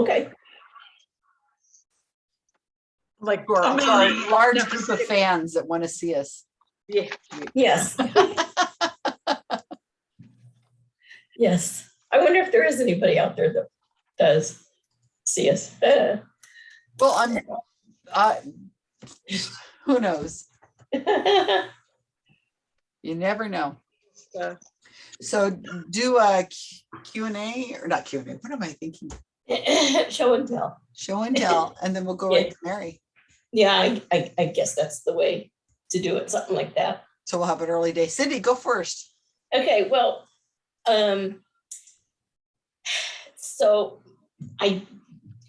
Okay, Like, For how our- for our many- large group of fans that want to see us. Yeah, yes. Yes, I wonder if there is anybody out there that does see us. Uh, Well, I'm, uh, who knows? You never know. So do a Q and A or not Q and A, what am I thinking? Show and tell. Show and tell, and then we'll go right to Mary. Yeah, I, I, I guess that's the way to do it, something like that. So we'll have an early day. Cindy, go first. Okay, well, um, so I,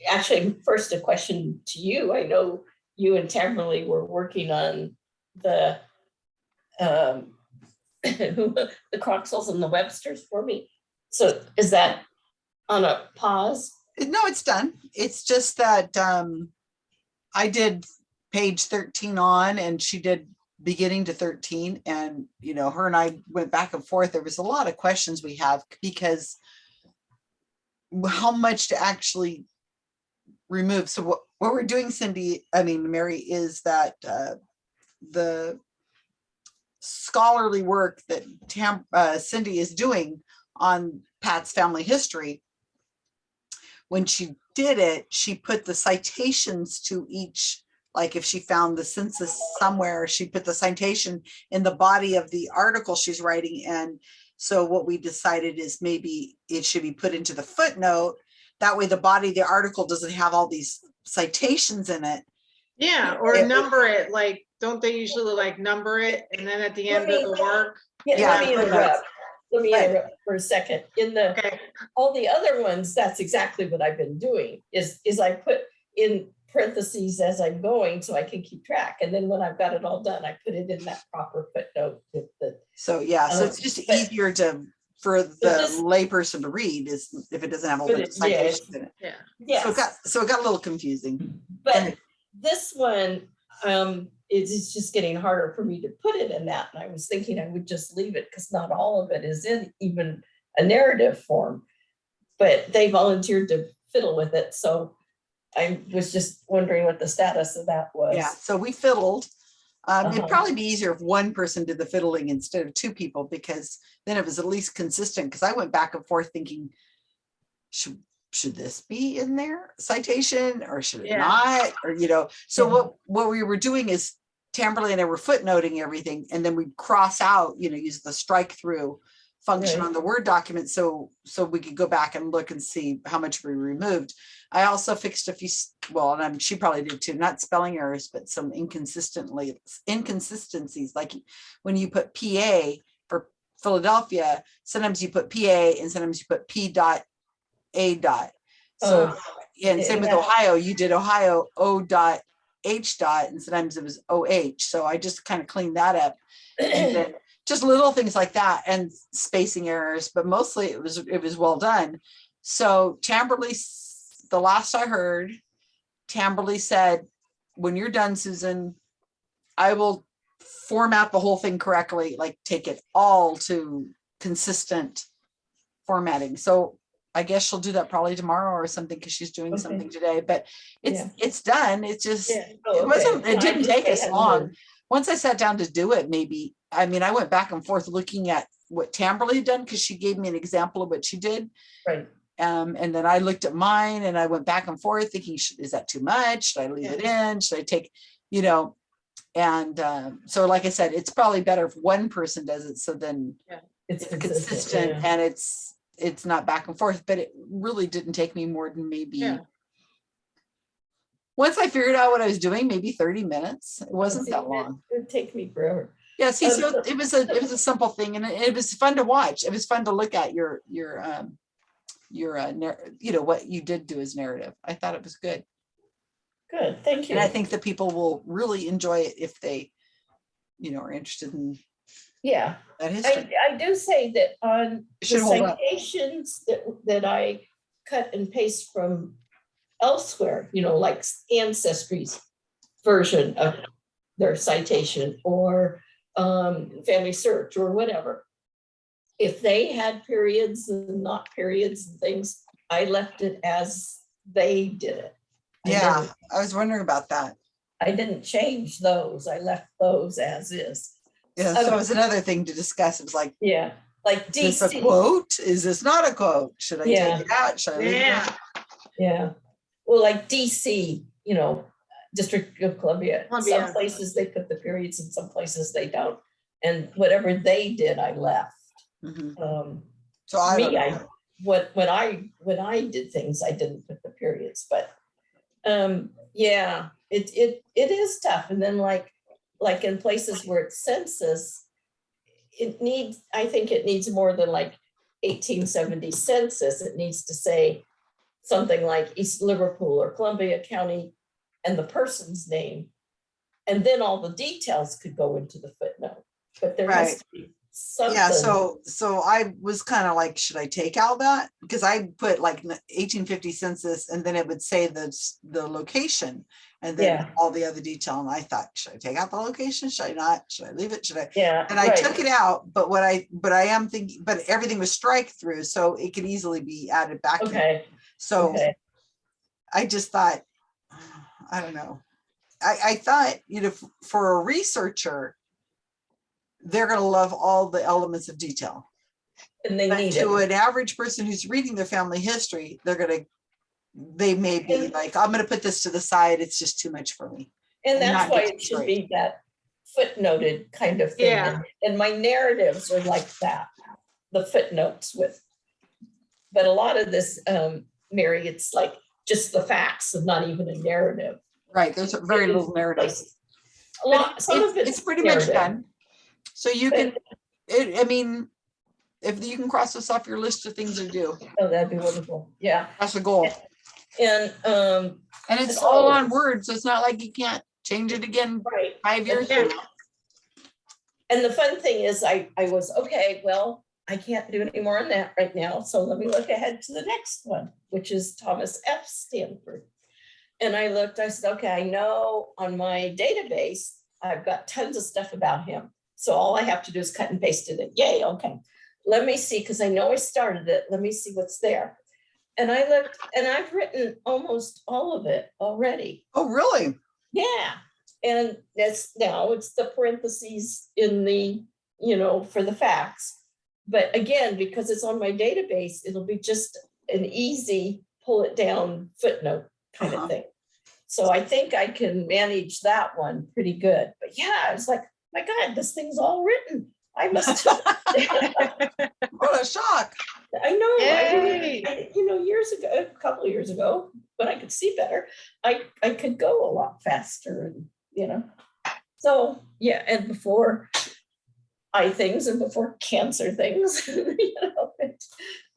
actually, first a question to you. I know you and Tamberly were working on the, um, the Croxels and the Websters for me. So is that on a pause? No, it's done. It's just that um I did page thirteen on and she did beginning to thirteen and you know, her and I went back and forth. There was a lot of questions we have because how much to actually remove. So what what we're doing, Cindy, I mean, Mary, is that uh the scholarly work that Tam uh Cindy is doing on Pat's family history when she did it, she put the citations to each, like if she found the census somewhere, she put the citation in the body of the article she's writing. And so what we decided is maybe it should be put into the footnote. That way the body of the article doesn't have all these citations in it. yeah, or It- number it, like, don't they usually like number it and then at the end of the work? Yeah, Yeah, let me interrupt. For a second. In the, Okay, all the other ones, that's exactly what I've been doing, is, is I put in parentheses as I'm going so I can keep track. And then when I've got it all done, I put it in that proper footnote the, So yeah, so Um, it's just but- easier to, for the layperson to read is if it doesn't have all the it- yeah, citations in it. yeah. yes. So it got, so it got a little confusing. But this one, um, it's just getting harder for me to put it in that. And I was thinking I would just leave it because not all of it is in even a narrative form. But they volunteered to fiddle with it, so I was just wondering what the status of that was. Yeah, so we fiddled. Um, it'd Uh-huh. probably be easier if one person did the fiddling instead of two people, because then it was at least consistent, because I went back and forth thinking, should, should this be in there citation or should it Yeah. not? Or, you know, so Yeah. what, what we were doing is Tamberly and I were footnoting everything and then we'd cross out, you know, use the strike through function Right. on the Word document. So, so we could go back and look and see how much we removed. I also fixed a few, well, and I'm, she probably did too, not spelling errors, but some inconsistently, inconsistencies, like when you put PA for Philadelphia, sometimes you put PA and sometimes you put P dot A dot. So, Oh, yeah, and same with. Ohio, you did Ohio O dot H dot, and sometimes it was OH. So I just kind of cleaned that up. and then Just little things like that and spacing errors, but mostly it was, it was well done. So Tamberly, the last I heard, Tamberly said, when you're done, Susan, I will format the whole thing correctly, like take it all to consistent formatting. So I guess she'll do that probably tomorrow or something because she's doing Okay. something today, but it's, Yeah. it's done. It's just, yeah. Oh, it wasn't, it didn't take us long. Once I sat down to do it, maybe, I mean, I went back and forth looking at what Tamberly had done because she gave me an example of what she did. Right, Um, and then I looked at mine and I went back and forth thinking, is that too much? Should I leave it in? Should I take, you know? And um, so like I said, it's probably better if one person does it. So then it's it's consistent, consistent yeah. and it's, it's not back and forth, but it really didn't take me more than maybe. Yeah. Once I figured out what I was doing, maybe 30 minutes. It wasn't that it- long. It'd take me forever. Yeah, see, Um, so so- it was a, it was a simple thing and it it was fun to watch. It was fun to look at your, your, um, your, uh, you know, what you did do as narrative. I thought it was good. Good, thank you. And I think that people will really enjoy it if they, you know, are interested in Yeah, that I, history. I do say that on It the should hold up. citations that, that I cut and paste from elsewhere, you know, like Ancestry's version of their citation or um, Family Search or whatever. If they had periods and not periods and things, I left it as they did it. I Yeah, didn't- I was wondering about that. I didn't change those. I left those as is. Yeah, so it was another thing to discuss. It was like, Yeah, like is this a DC. quote? Is this not a quote? Should I Yeah. take it out? Should I leave it? in? Yeah, Yeah, well, like DC, you know, District of Columbia, some places they put the periods and some places they don't. And whatever they did, I left. Mhm. Um, So I don't me, I, what, when I, when I did things, I didn't put the periods, but, um, yeah, it, it, it is tough. And then like, like in places where it's census, it needs, I think it needs more than like eighteen seventy census. It needs to say something like East Liverpool or Columbia County and the person's name. And then all the details could go into the footnote, but there has to be something. Yeah, so, so I was kind of like, should I take out that? Because I put like eighteen fifty census and then it would say the, the location. And then Yeah. all the other detail. And I thought, should I take out the location? Should I not? Should I leave it? Should I? Yeah. And I right. took it out, but what I, but I am thinking, but everything was strike through, so it could easily be added back. in. Okay, So okay, I just thought, I don't know. I, I thought, you know, for a researcher, they're gonna love all the elements of detail. and they But need to it. an average person who's reading their family history, they're gonna, they may be And- like, I'm gonna put this to the side, it's just too much for me. And and that's not why get it should be that footnoted kind of thing. Yeah. And- And my narratives are like that, the footnotes with. But a lot of this, um, Mary, it's like just the facts and not even a narrative. Right, there's very little narrative. Places. A lot, some of It's, it's it's pretty much done. So you can, it, I mean, if you can cross this off your list of things to do, Oh, that'd be wonderful, yeah. that's the goal. And, um, And it's all on Word, so it's not like you can't change it again right, five years from now. And the fun thing is I, I was, okay, well, I can't do any more on that right now, so let me look ahead to the next one, which is Thomas F. Stanford. And I looked, I said, okay, I know on my database, I've got tons of stuff about him. So all I have to do is cut and paste it in. Yay, okay. Let me see, because I know I started it. Let me see what's there. And I looked, and I've written almost all of it already. Oh, really? Yeah, and that's now it's the parentheses in the, you know, for the facts. But again, because it's on my database, it'll be just an easy pull it down footnote kind Uh-huh. of thing. So I think I can manage that one pretty good. But yeah, I was like, my God, this thing's all written. I must, What a shock. I know, I Yay. I- you know, years ago, a couple of years ago, when I could see better, I, I could go a lot faster and, you know. So, yeah, and before eye things and before cancer things, you know, it-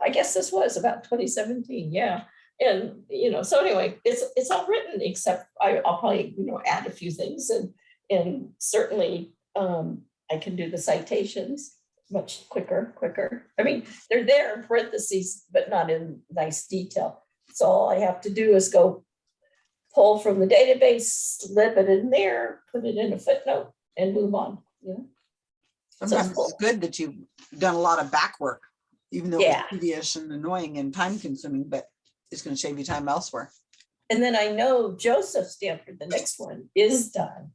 I guess this was about twenty seventeen, yeah. And, you know, so anyway, it's, it's all written, except I, I'll probably, you know, add a few things and, and certainly, um, I can do the citations much quicker, quicker. I mean, they're there in parentheses, but not in nice detail. So all I have to do is go pull from the database, slip it in there, put it in a footnote and move on, you know? Sometimes cool. it's good that you've done a lot of back work, even though Yeah. it's tedious and annoying and time consuming, but it's gonna save you time elsewhere. And then I know Joseph Stanford, the next one is done.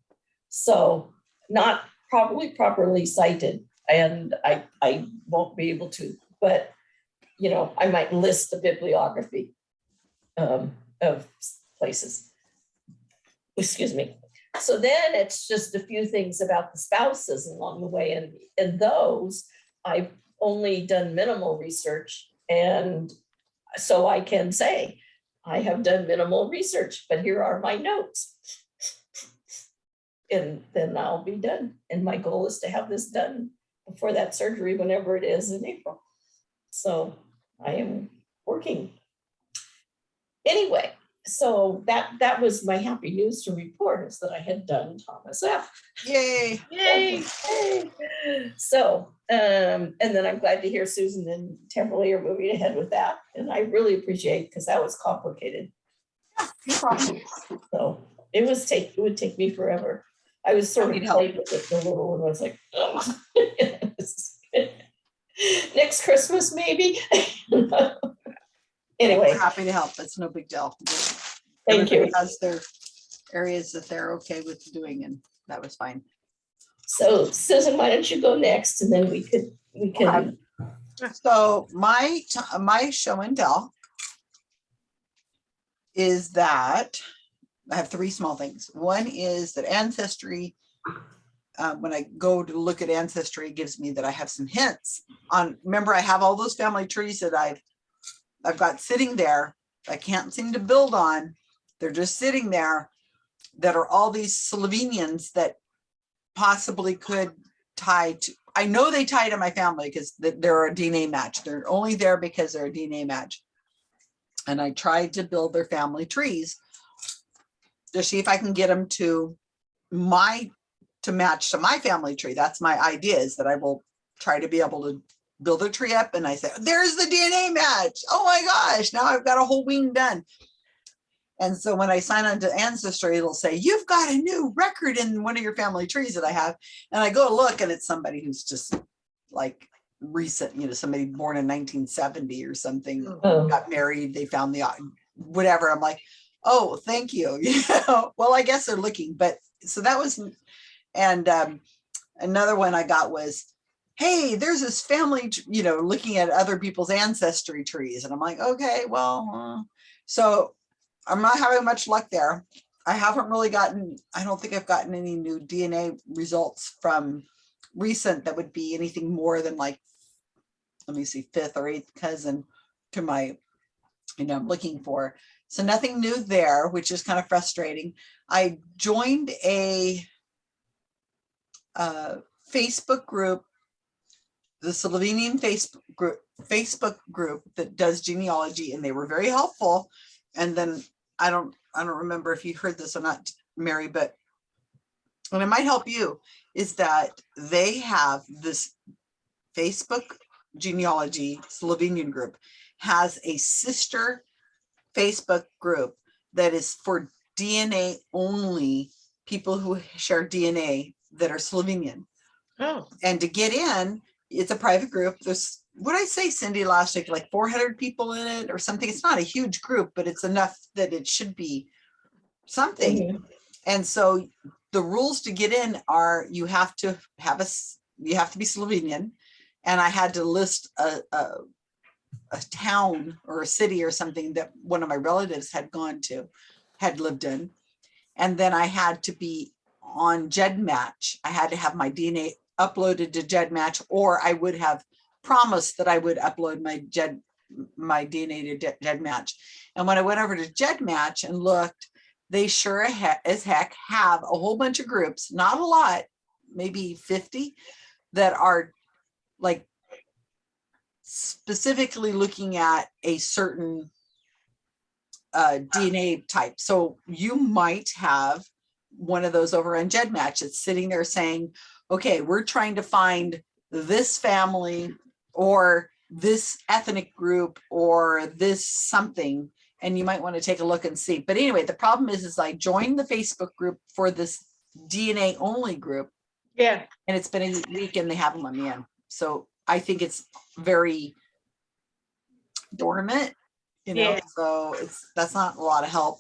So not probably properly cited and I, I won't be able to, but you know, I might list the bibliography um, of places. Excuse me. So then it's just a few things about the spouses along the way and, and those I've only done minimal research and so I can say, I have done minimal research, but here are my notes. And then I'll be done. And my goal is to have this done before that surgery, whenever it is in April. So I am working. Anyway, so that, that was my happy news to report is that I had done Thomas F. Yay. Yay. So, um, and then I'm glad to hear Susan and Timberly are moving ahead with that. And I really appreciate, because that was complicated. Yeah, No problem. So it was take, it would take me forever. I was sort of help. playing with it for a little and I was like. Next Christmas, maybe. Anyway, Happy to help. It's no big deal. thank you. Has their areas that they're okay with doing and that was fine. So Susan, why don't you go next and then we could, we can, So my, my show and tell is that I have three small things. One is that ancestry, uh, when I go to look at ancestry, gives me that I have some hints on, remember I have all those family trees that I've, I've got sitting there. I can't seem to build on. They're just sitting there that are all these Slovenians that possibly could tie to, I know they tie to my family because they're a DNA match. They're only there because they're a DNA match. And I tried to build their family trees to see if I can get them to my, to match to my family tree. That's my idea is that I will try to be able to build a tree up and I say, there's the DNA match. Oh my gosh, now I've got a whole wing done. And so when I sign on to Ancestry, it'll say, you've got a new record in one of your family trees that I have. And I go look and it's somebody who's just like recent, you know, somebody born in 1970 or something, oh, got married, they found the, whatever. I'm like, oh, thank you. Well, I guess they're looking, but so that was, and um, another one I got was, hey, there's this family, you know, looking at other people's ancestry trees. And I'm like, okay, well, uh," so I'm not having much luck there. I haven't really gotten, I don't think I've gotten any new DNA results from recent that would be anything more than like, let me see, fifth or eighth cousin to my, you know, I'm looking for. So nothing new there, which is kind of frustrating. I joined a Facebook group, the Slovenian Facebook group, Facebook group that does genealogy, and they were very helpful. And then I don't, I don't remember if you heard this or not, Mary, but and it might help you, is that they have this Facebook genealogy Slovenian group has a sister Facebook group that is for DNA only people who share DNA that are Slovenian. Oh, And to get in, it's a private group. There's, what I say, Cindy, last week, like four hundred people in it or something. It's not a huge group, but it's enough that it should be something. mhm. And so the rules to get in are you have to have a you have to be Slovenian. And I had to list a, a, a town or a city or something that one of my relatives had gone to, had lived in. And then I had to be on GEDmatch. I had to have my DNA uploaded to GEDmatch, or I would have promised that I would upload my GED, my DNA to Ge- GEDmatch. And when I went over to GEDmatch and looked, they sure as heck have a whole bunch of groups, not a lot, maybe 50, that are like specifically looking at a certain uh, DNA type. So you might have one of those over on GEDmatch. It's sitting there saying, okay, we're trying to find this family or this ethnic group or this something and you might want to take a look and see. But anyway, the problem is, is I joined the Facebook group for this DNA only group yeah, and it's been a week and they haven't let me in. So I think it's very dormant, you know, Yeah. so it's, that's not a lot of help.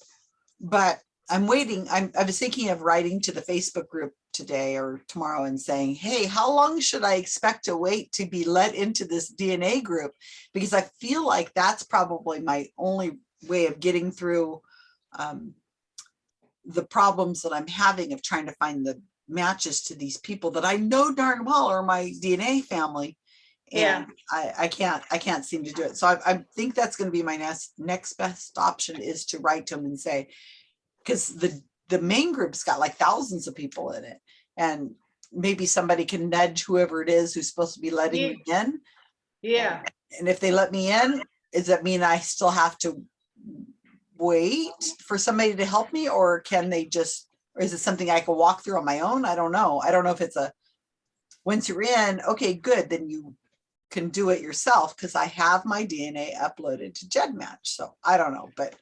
But I'm waiting, I'm, I was thinking of writing to the Facebook group today or tomorrow and saying, hey, how long should I expect to wait to be let into this DNA group? Because I feel like that's probably my only way of getting through um, the problems that I'm having of trying to find the matches to these people that I know darn well are my DNA family. Yeah. I, I can't, I can't seem to do it. So I, I think that's gonna be my next, next best option is to write to them and say, because the, the main group's got like thousands of people in it. And maybe somebody can nudge whoever it is who's supposed to be letting me in. yeah. And if they let me in, does that mean I still have to wait for somebody to help me or can they just, or is it something I can walk through on my own? I don't know. I don't know if it's a, once you're in, okay, good, then you can do it yourself because I have my DNA uploaded to GEDmatch. So I don't know, but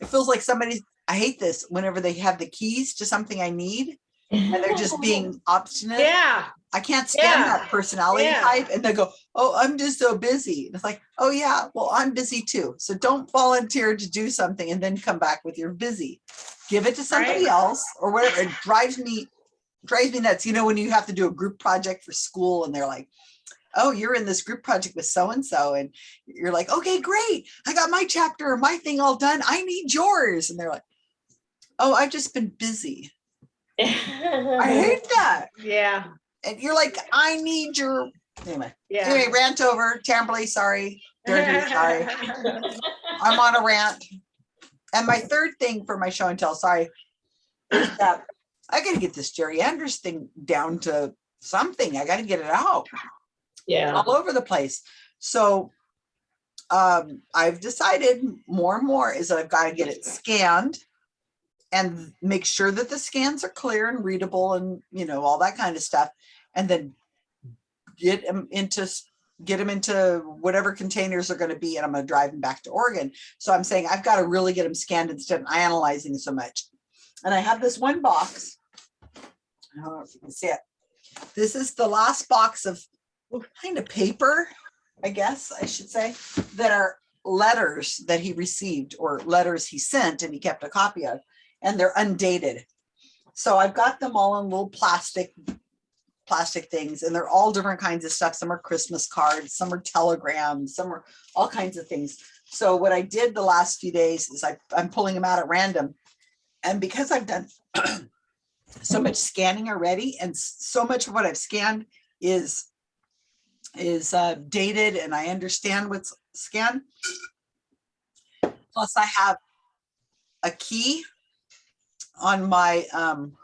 it feels like somebody, I hate this whenever they have the keys to something I need and they're just being obstinate. Yeah, I can't stand Yeah. that personality Yeah. type. And they go, Oh, I'm just so busy. And it's like, Oh, yeah, well, I'm busy too. So don't volunteer to do something and then come back with your busy. Give it to somebody Right. else or whatever. It drives me, drives me nuts. You know, when you have to do a group project for school and they're like, Oh, you're in this group project with so and so. And you're like, Okay, great. I got my chapter my thing all done. I need yours. And they're like, Oh, I've just been busy. I hate that. yeah, And you're like, I need your, anyway. yeah. Anyway, rant over. Tamberly, sorry. Dirty, sorry. I'm on a rant. And my third thing for my show and tell, sorry, is that I gotta get this Jerry Andrus thing down to something. I gotta get it out Yeah, all over the place. So um, I've decided more and more is that I've got to get it scanned and make sure that the scans are clear and readable and you know all that kind of stuff and then get them into get them into whatever containers are going to be and i'm going to drive them back to oregon. So i'm saying i've got to really get them scanned instead of analyzing so much. And i have this one box. I don't know if you can see it. This is the last box of kind of paper i guess i should say that are letters that he received or letters he sent and he kept a copy of and they're undated. So I've got them all in little plastic, plastic things and they're all different kinds of stuff. Some are Christmas cards, some are telegrams, some are all kinds of things. So what I did the last few days is I, I'm pulling them out at random. And because I've done so much scanning already and so much of what I've scanned is is uh, dated and I understand what's scanned. Plus I have a key on my, um,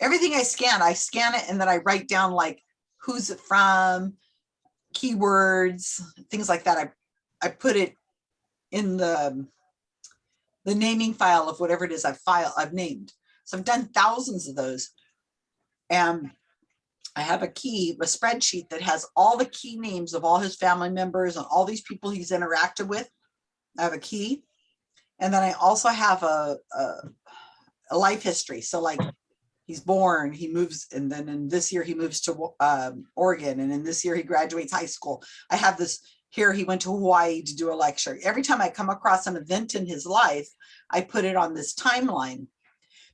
everything I scan, I scan it and then I write down like, who's it from, keywords, things like that. I, I put it in the, the naming file of whatever it is I've file, I've named. So I've done thousands of those. And I have a key, a spreadsheet that has all the key names of all his family members and all these people he's interacted with. I have a key. And then I also have a, a, a life history. So like he's born, he moves, and then in this year he moves to um, Oregon, and in this year he graduates high school. I have this here, he went to Hawaii to do a lecture. Every time I come across an event in his life, I put it on this timeline.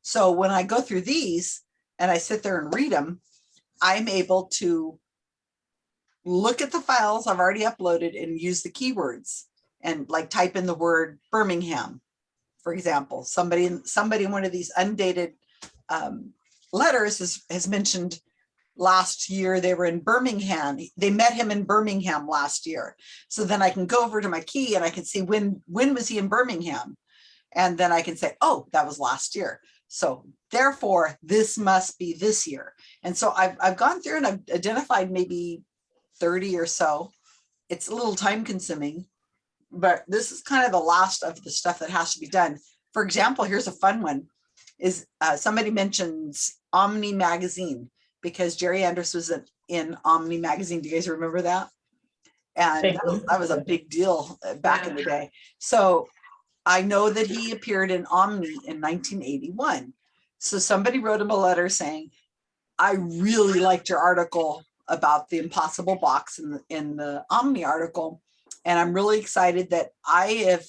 So when I go through these and I sit there and read them, I'm able to look at the files I've already uploaded and use the keywords and like type in the word Birmingham, for example, somebody, in somebody in one of these undated um, letters has, has mentioned last year they were in Birmingham. They met him in Birmingham last year. So then I can go over to my key and I can see when, when was he in Birmingham? And then I can say, oh, that was last year. So therefore, this must be this year. And so I've, I've gone through and I've identified maybe 30 or so. It's a little time consuming, but this is kind of the last of the stuff that has to be done. For example, here's a fun one is uh, somebody mentions Omni magazine because Jerry Andrus was in, in Omni magazine. Do you guys remember that? And that was, that was a big deal uh, back in the day. So I know that he appeared in Omni in 1981. So somebody wrote him a letter saying, I really liked your article about the impossible box in the, in the Omni article. And I'm really excited that I have,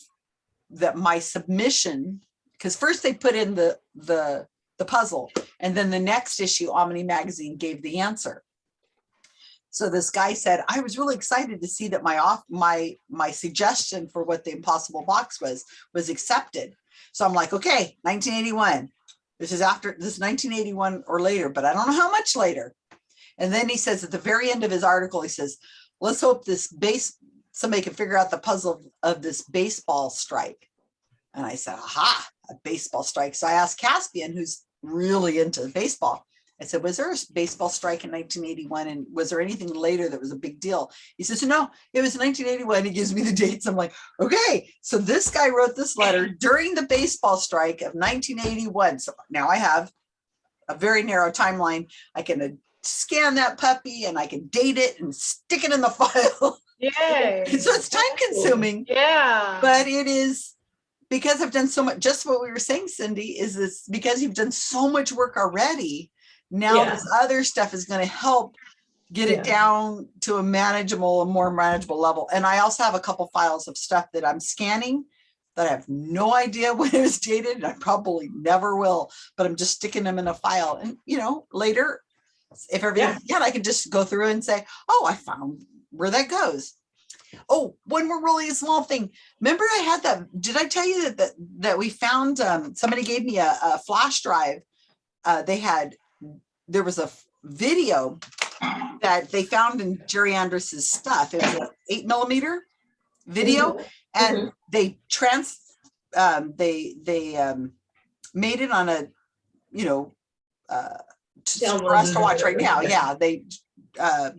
that my submission, because first they put in the, the, the puzzle, and then the next issue, Omni Magazine gave the answer. So this guy said, I was really excited to see that my off, my, my suggestion for what the impossible box was, was accepted. So I'm like, okay, 1981. This is after, this is 1981 or later, but I don't know how much later. And then he says at the very end of his article, he says, let's hope this base, somebody can figure out the puzzle of this baseball strike. And I said, aha, a baseball strike. So I asked Caspian, who's really into baseball. I said, was there a baseball strike in 1981? And was there anything later that was a big deal? He says, no, it was 1981. He gives me the dates. I'm like, okay. So this guy wrote this letter during the baseball strike of 1981. So now I have a very narrow timeline. I can uh, scan that puppy and I can date it and stick it in the file. Yay. so it's time consuming, Yeah. but it is because I've done so much, just what we were saying, Cindy, is this because you've done so much work already. Now Yeah. this other stuff is gonna help get Yeah. it down to a manageable, a more manageable level. And I also have a couple files of stuff that I'm scanning that I have no idea when it was dated, and I probably never will, but I'm just sticking them in a file and, you know, later, if everything's, yeah, I can just go through and say, oh, I found where that goes. Oh, one more really small thing. Remember I had that, did I tell you that, that, that we found, um, somebody gave me a, a flash drive. Uh, they had, there was a video that they found in Jerry Andrus's stuff. It was an eight millimeter video Mhm. and they trans, um, they, they, um, made it on a, you know, uh, for us to watch right now. yeah. Yeah, they, uh,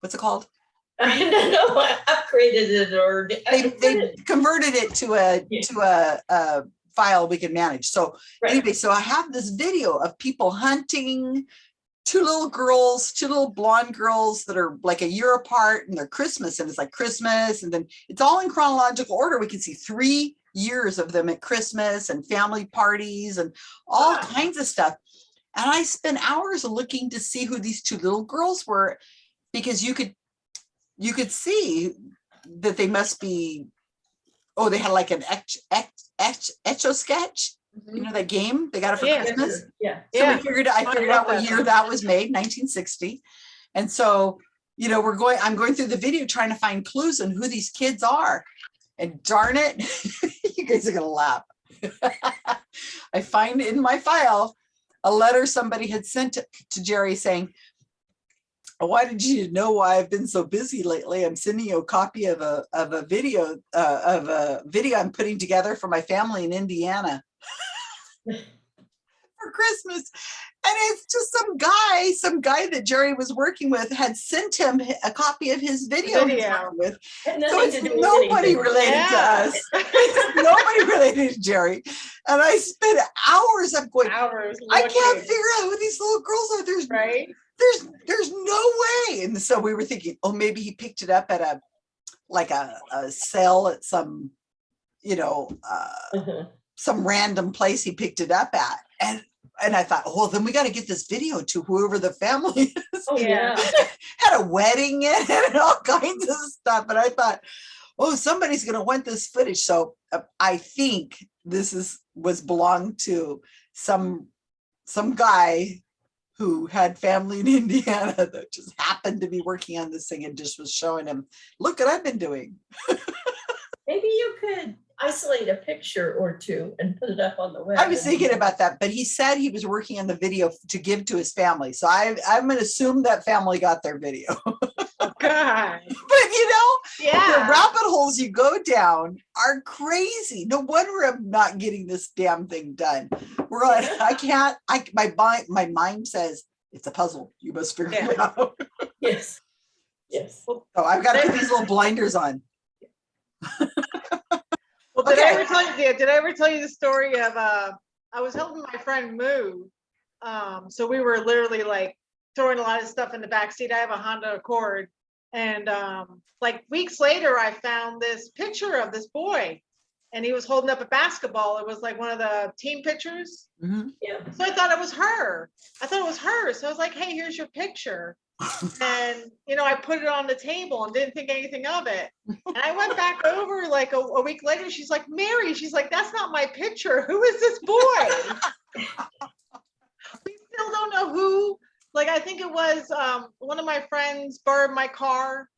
what's it called? I don't know, I upgraded it or. They they converted it to a Yeah. to a, a file we can manage. So right. anyway, so I have this video of people hunting two little girls, two little blonde girls that are like a year apart and they're Christmas and it's like Christmas and then it's all in chronological order. We can see three years of them at Christmas and family parties and all Wow. kinds of stuff. And I spent hours looking to see who these two little girls were because you could you could see that they must be oh they had like an etch etch etch etch sketch you know that game they got it for Yeah. christmas Yeah. so Yeah. we figured i I figured out what year that was made 1960 and so you know we're going i'm going through the video trying to find clues on who these kids are and darn it you guys are gonna laugh i find in my file a letter somebody had sent to jerry saying why did you know why I've been so busy lately? I'm sending you a copy of a of a video uh, of a video I'm putting together for my family in Indiana for Christmas. And it's just some guy, some guy that Jerry was working with had sent him a copy of his video. Video. with. So it's to do with nobody related Yeah. to us. Nobody related to Jerry. And I spent hours of going, Hours. I can't figure out who these little girls are. There's Right? There's there's no way and so we were thinking oh maybe he picked it up at a like a, a sale at some you know uh Mhm. some random place he picked it up at and and i thought oh then we got to get this video to whoever the family is Oh, Yeah. yeah. had a wedding in it and all kinds of stuff and i thought oh somebody's going to want this footage so uh, i think this is was belonged to some some guy who had family in indiana that just happened to be working on this thing and just was showing him look what i've been doing. Maybe you could isolate a picture or two and put it up on the web. i was thinking about that but he said he was working on the video to give to his family so i i'm going to assume that family got their video Oh, God. but you know the rabbit holes you go down are crazy. No wonder I'm not getting this damn thing done. We're like, I can't, I, my mind, my mind says it's a puzzle. You must figure it out. Yes. Yes. So I've got to put these little blinders on. Well, did I ever tell you, yeah, did I ever tell you the story of, uh, I was helping my friend move. Um, so we were literally like throwing a lot of stuff in the back seat. I have a Honda Accord. And, um, like weeks later, I found this picture of this boy and he was holding up a basketball. It was like one of the team pictures. Mhm. Yeah. So I thought it was her. I thought it was her. So I was like, hey, here's your picture. And, you know, I put it on the table and didn't think anything of it. And I went back over like a, a week later. She's like, Mary, she's like, that's not my picture. Who is this boy? we still don't know who. Like, I think it was um, one of my friends borrowed my car.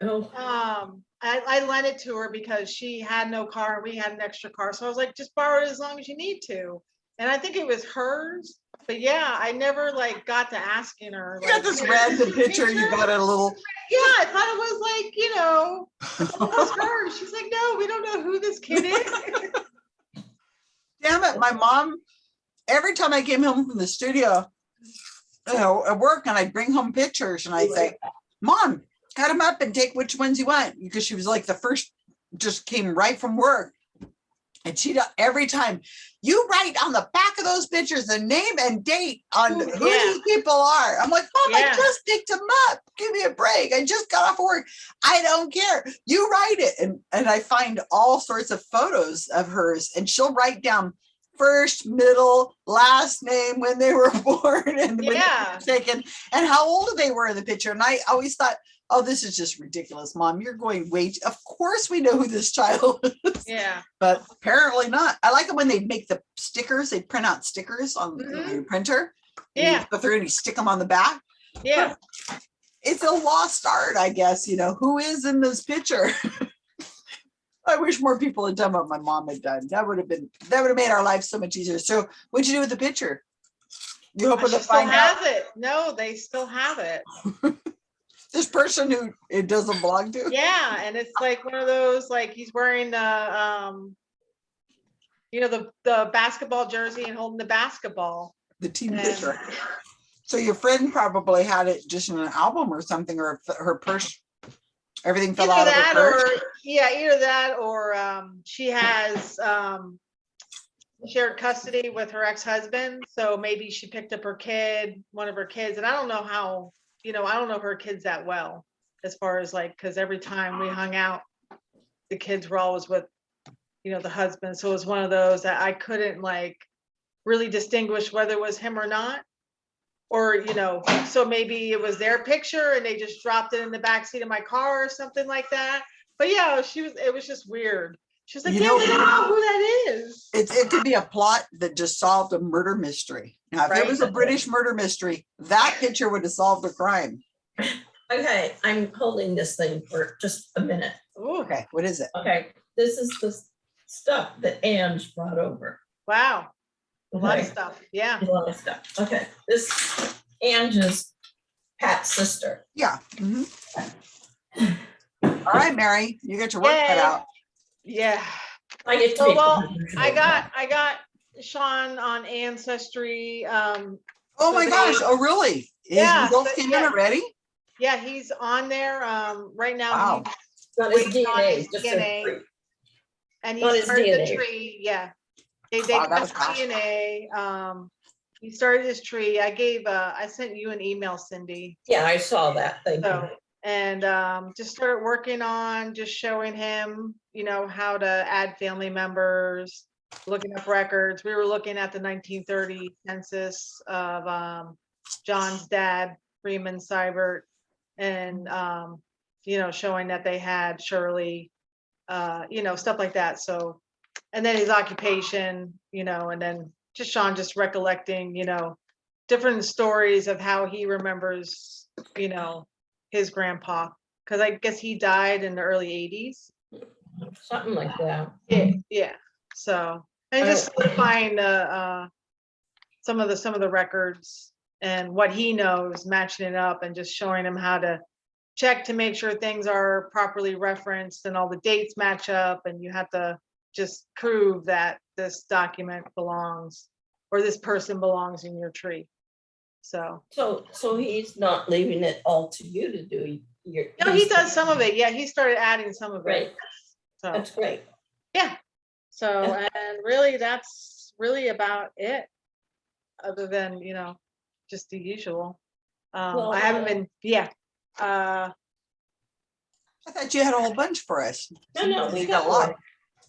Oh, Um, I, I lent it to her because she had no car and we had an extra car. So I was like, just borrow it as long as you need to. And I think it was hers. But yeah, I never like got to asking her. You got this "Hey, random picture. You got it a little. Yeah, I thought it was like, you know, it was her. She's like, no, we don't know who this kid is. Damn it, my mom. Every time I came home from the studio, you know, at work, and I'd bring home pictures, and I'd say, Mom, cut them up and take which ones you want. Because she was like the first, just came right from work. And she, every time, you write on the back of those pictures, the name and date on Ooh, who yeah. these people are. I'm like, Mom, I just picked them up. Give me a break. I just got off work. I don't care. You write it. And, and I find all sorts of photos of hers and she'll write down first, middle, last name, when they were born and when they were taken and how old they were in the picture. And I always thought, oh, this is just ridiculous, mom. You're going way, too- of course we know who this child is, Yeah, but apparently not. I like it when they make the stickers, they print out stickers on the Mhm. your printer. and you Yeah. Go through and you stick them on the back. yeah. It's a lost art, I guess, you know, who is in this picture? I wish more people had done what my mom had done. That would have been, that would have made our life so much easier. So what'd you do with the picture? You hoping She to find out it. No, they still have it. this person who it doesn't belong to? Yeah, and it's like one of those, like he's wearing the, um, you know, the, the basketball jersey and holding the basketball. The team picture. So your friend probably had it just in an album or something, or her purse, everything fell Either out of that her purse. or, yeah, either that or, um, she has, um, shared custody with her ex-husband, so maybe she picked up her kid, one of her kids, and I don't know how, you know, I don't know her kids that well. As far as like, cause every time we hung out, the kids were always with, you know, the husband, so it was one of those that I couldn't like really distinguish whether it was him or not. Or, you know, so maybe it was their picture and they just dropped it in the backseat of my car or something like that. But yeah, she was, it was just weird. She's like, You yeah, know- we don't know who that is. It, it could be a plot that just solved a murder mystery. Now, if it was a British murder mystery, that picture would have solved the crime. Okay, I'm holding this thing for just a minute. Ooh, Okay, what is it? Okay, this is the stuff that Ange brought over. wow, a lot of stuff, yeah. A lot of stuff. Okay, this Ange's Pat's sister. Yeah. mhm. All right, Mary, you get your work cut Yay. out. Yeah, I get to Oh, well, I got, I got Sean on Ancestry. Um, Oh my So gosh, they- oh really? His Yeah, results so- came in already? yeah, he's on there. Um, right now, Wow. he's- Not his waiting on DNA, his just DNA. free. and he his started the tree, yeah. They, they Wow, that was tested. DNA, um, he started his tree. I gave, uh, I sent you an email, Cindy. Yeah, I saw that. Thank you. And um, just started working on just showing him, you know, how to add family members, looking up records. We were looking at the nineteen thirty census of um, John's dad, Freeman Seibert, and um, you know, showing that they had Shirley, uh, you know, stuff like that. So, and then his occupation, you know, and then just Sean just recollecting, you know, different stories of how he remembers, you know, his grandpa. Cause I guess he died in the early eighties. Something like that. Yeah, yeah. So, and just don't- find, uh, uh, some of the, some of the records and what he knows, matching it up and just showing him how to check to make sure things are properly referenced and all the dates match up and you have to just prove that this document belongs or this person belongs in your tree. So, So, so he's not leaving it all to you to do. Your. no, he does some of it. Yeah, he started adding some of Right, it. So. that's great. Yeah. So, and really, that's really about it. Other than, you know, just the usual. Um, Well, I haven't uh, been, yeah, uh, I thought you had a whole bunch for us. No, no, we you got a lot.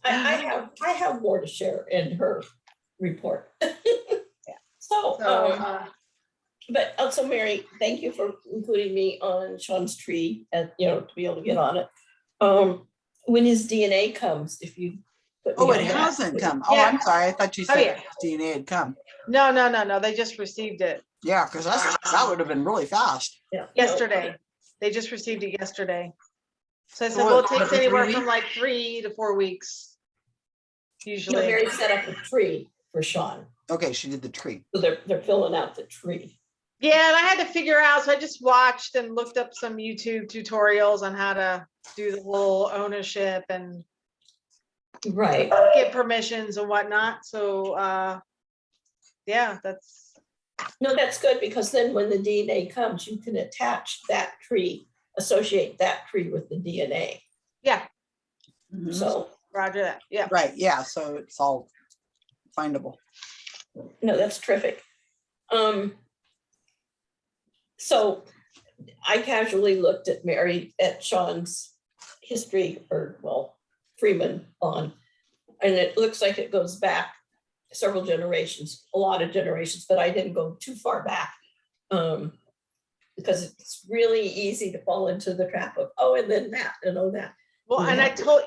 I, I have, I have more to share in her report. So, so, um, uh, but also Mary, thank you for including me on Sean's tree and, you know, to be able to get on it. Um, when his DNA comes, if you. put Oh, it that, hasn't please. come. Oh, Yeah. I'm sorry. I thought you Oh, said yeah. DNA had come. no, no, no, no, they just received it Yeah, because that's, that would have been really fast. Yeah, no, yesterday. They just received it yesterday. So I said, well, it what, takes another three anywhere from like three to four weeks. You know, Usually, Mary set up a tree for Sean, Okay, she did the tree. so they're, they're filling out the tree. Yeah, and I had to figure out, so I just watched and looked up some YouTube tutorials on how to do the whole ownership and Right, get permissions and whatnot, so, uh, yeah, that's, no, that's good, because then when the DNA comes, you can attach that tree, associate that tree with the DNA. yeah, Mhm. So Roger that. Yeah. Right, yeah, so it's all findable. No, that's terrific. Um. So I casually looked at Mary, at Sean's history, or well, Freeman on. And it looks like it goes back several generations, a lot of generations, but I didn't go too far back. Um, because it's really easy to fall into the trap of, oh, and then that, and oh, that. Well, and I Mhm. told,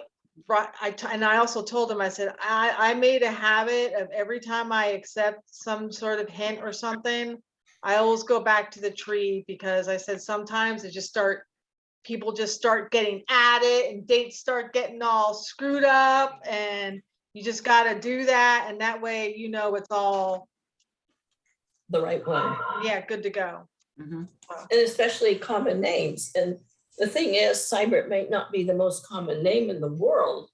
right, I, and I also told him, I said, I, I made a habit of every time I accept some sort of hint or something, I always go back to the tree because I said sometimes it just start, people just start getting at it and dates start getting all screwed up and you just gotta do that and that way, you know, it's all, The right one. yeah, good to go. Mhm. and especially common names. And the thing is, Seibert may not be the most common name in the world,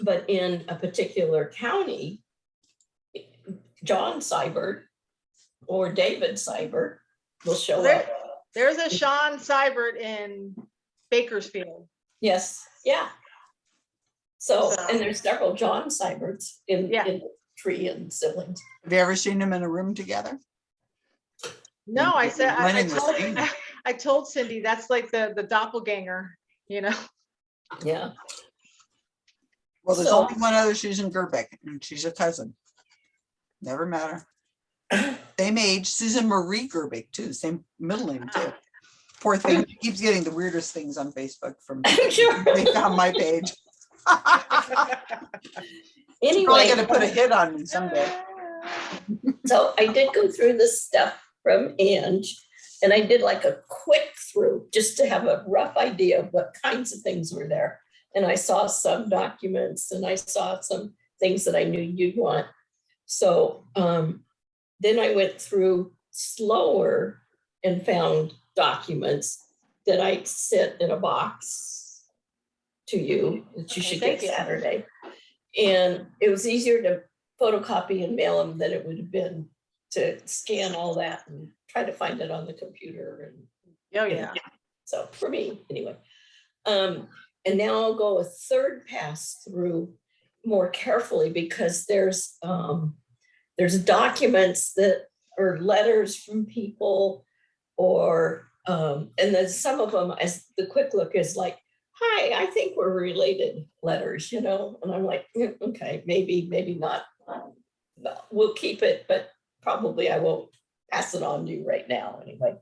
but in a particular county, John Seibert or David Seibert will show There- up. There's a Sean Seibert in Bakersfield. Yes, yeah. So, So- and there's several John Seiberts in, Yeah. in the tree and siblings. Have you ever seen them in a room together? No, I said, I- I Running the told, scene. I told Cindy, that's like the, the doppelganger, you know? Yeah, Well, there's So- only one other Susan Gerbeck, and she's a cousin. Never matter. Same age, Susan Marie Gerbeck too, same middle name too. Poor thing, she keeps getting the weirdest things on Facebook from, I'm sure. they found my page. Anyway. Probably gonna put a hit on me someday. So I did go through this stuff from Ange and I did like a quick through just to have a rough idea of what kinds of things were there. And I saw some documents and I saw some things that I knew you'd want. So um, then I went through slower and found documents that I sent in a box to you that you Okay, should get you. Saturday. And it was easier to photocopy and mail them than it would have been to scan all that and try to find it on the computer and Oh, yeah. know, So for me, anyway. Um, and now I'll go a third pass through more carefully because there's, um, there's documents that are letters from people or, um, and then some of them as the quick look is like, hi, I think we're related letters, you know, and I'm like, "Mm, okay, maybe, maybe not. We'll keep it, but probably I won't pass it on to you right now anyway.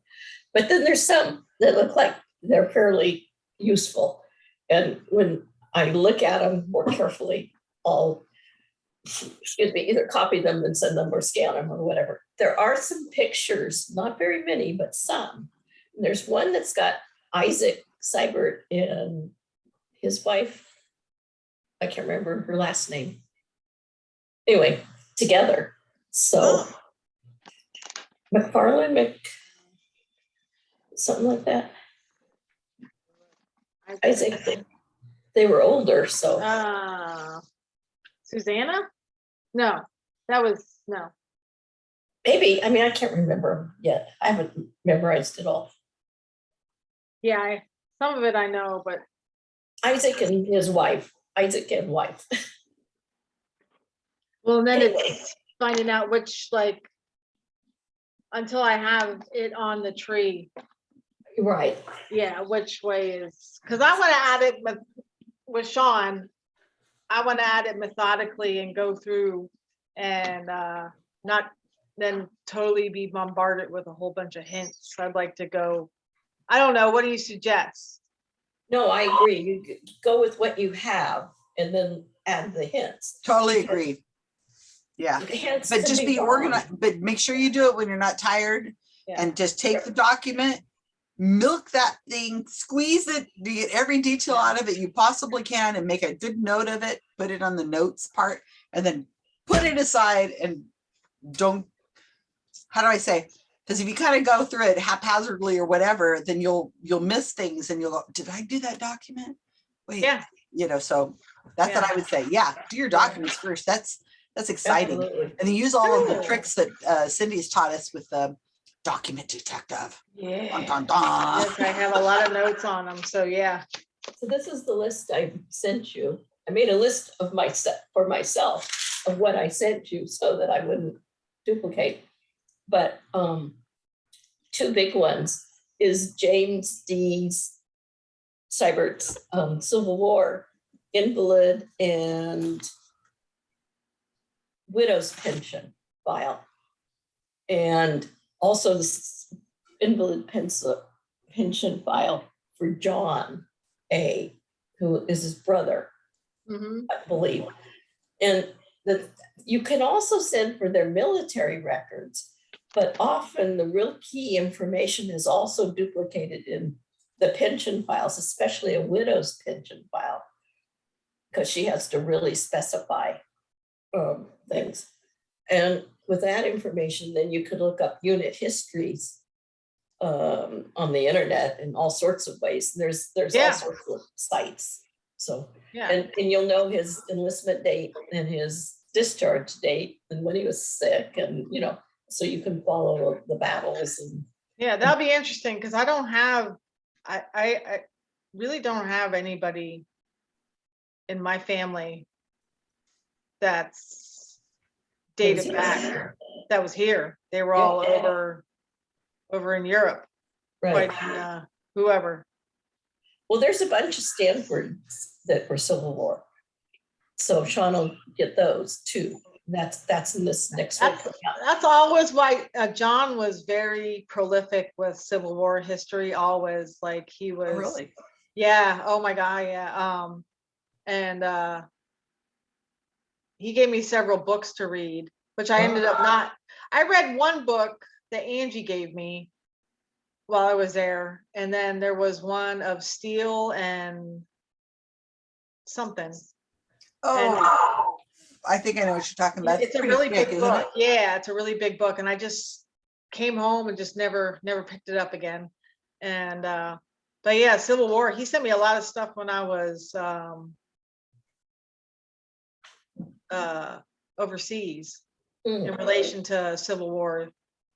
But then there's some that look like they're fairly useful. And when I look at them more carefully, I'll, excuse me, either copy them and send them or scan them or whatever. There are some pictures, not very many, but some. There's one that's got Isaac Seibert and his wife. I can't remember her last name. Anyway, together. So Oh, McFarland, Mc, something like that. I think they, they were older, so Uh, Susanna? No, that was, no. maybe, I mean, I can't remember yet. I haven't memorized it all. Yeah, I, some of it I know, but Isaac and his wife, Isaac and wife. well, then Anyway. it's finding out which like until I have it on the tree, Right, yeah, which way is, because I want to add it with, with Sean. I want to add it methodically and go through and uh not then totally be bombarded with a whole bunch of hints. I'd like to go, I don't know, what do you suggest? no, I agree. You go with what you have and then add the hints. Totally agree. Yeah, but just be wrong. organized, but make sure you do it when you're not tired. Yeah. And just take the document, milk that thing, squeeze it, get every detail out of it you possibly can and make a good note of it, put it on the notes part, and then put it aside and don't, how do I say? Because if you kind of go through it haphazardly or whatever, then you'll, you'll miss things and you'll go, did I do that document? Wait, Yeah, you know, so that's what I would say. Yeah, do your documents first. That's, that's exciting. Absolutely. And then use all of the tricks that uh, Cindy's taught us with the document detective. Dun, yeah. dun, dun. Yes, I have a lot of notes on them, so yeah. So this is the list I sent you. I made a list of myself, for myself, of what I sent you so that I wouldn't duplicate. But um, two big ones is James D's Seibert's um, Civil War invalid and widow's pension file. And also the invalid pension, pension file for John A, who is his brother. Mhm. I believe. And the, you can also send for their military records, but often the real key information is also duplicated in the pension files, especially a widow's pension file. Because she has to really specify um, things. And with that information, then you could look up unit histories um, on the internet in all sorts of ways. There's, there's all sorts of sites. So Yeah, and, and you'll know his enlistment date and his discharge date and when he was sick and, you know, so you can follow the battles and. yeah, that'll be interesting, because I don't have, I, I, I really don't have anybody in my family that's dated back, that was here. They were Yeah. all over, over in Europe, Right, fighting, uh, whoever. well, there's a bunch of Stanfords that were Civil War. So Sean will get those too. That's, that's in this next week. That's, that's always why, uh, John was very prolific with Civil War history, always, like, he Oh, was. Really? Yeah, oh my God, yeah, um, and, uh. He gave me several books to read, which I ended up not, I read one book that Angie gave me. While I was there, and then there was one of steel and. Something, Oh, I think I know what you're talking about. it's a really big isn't it? book, yeah, it's a really big book, and I just. Came home and just never, never picked it up again, and, uh, but yeah, Civil War, he sent me a lot of stuff when I was, um. Uh, overseas Mm, in relation to Civil War.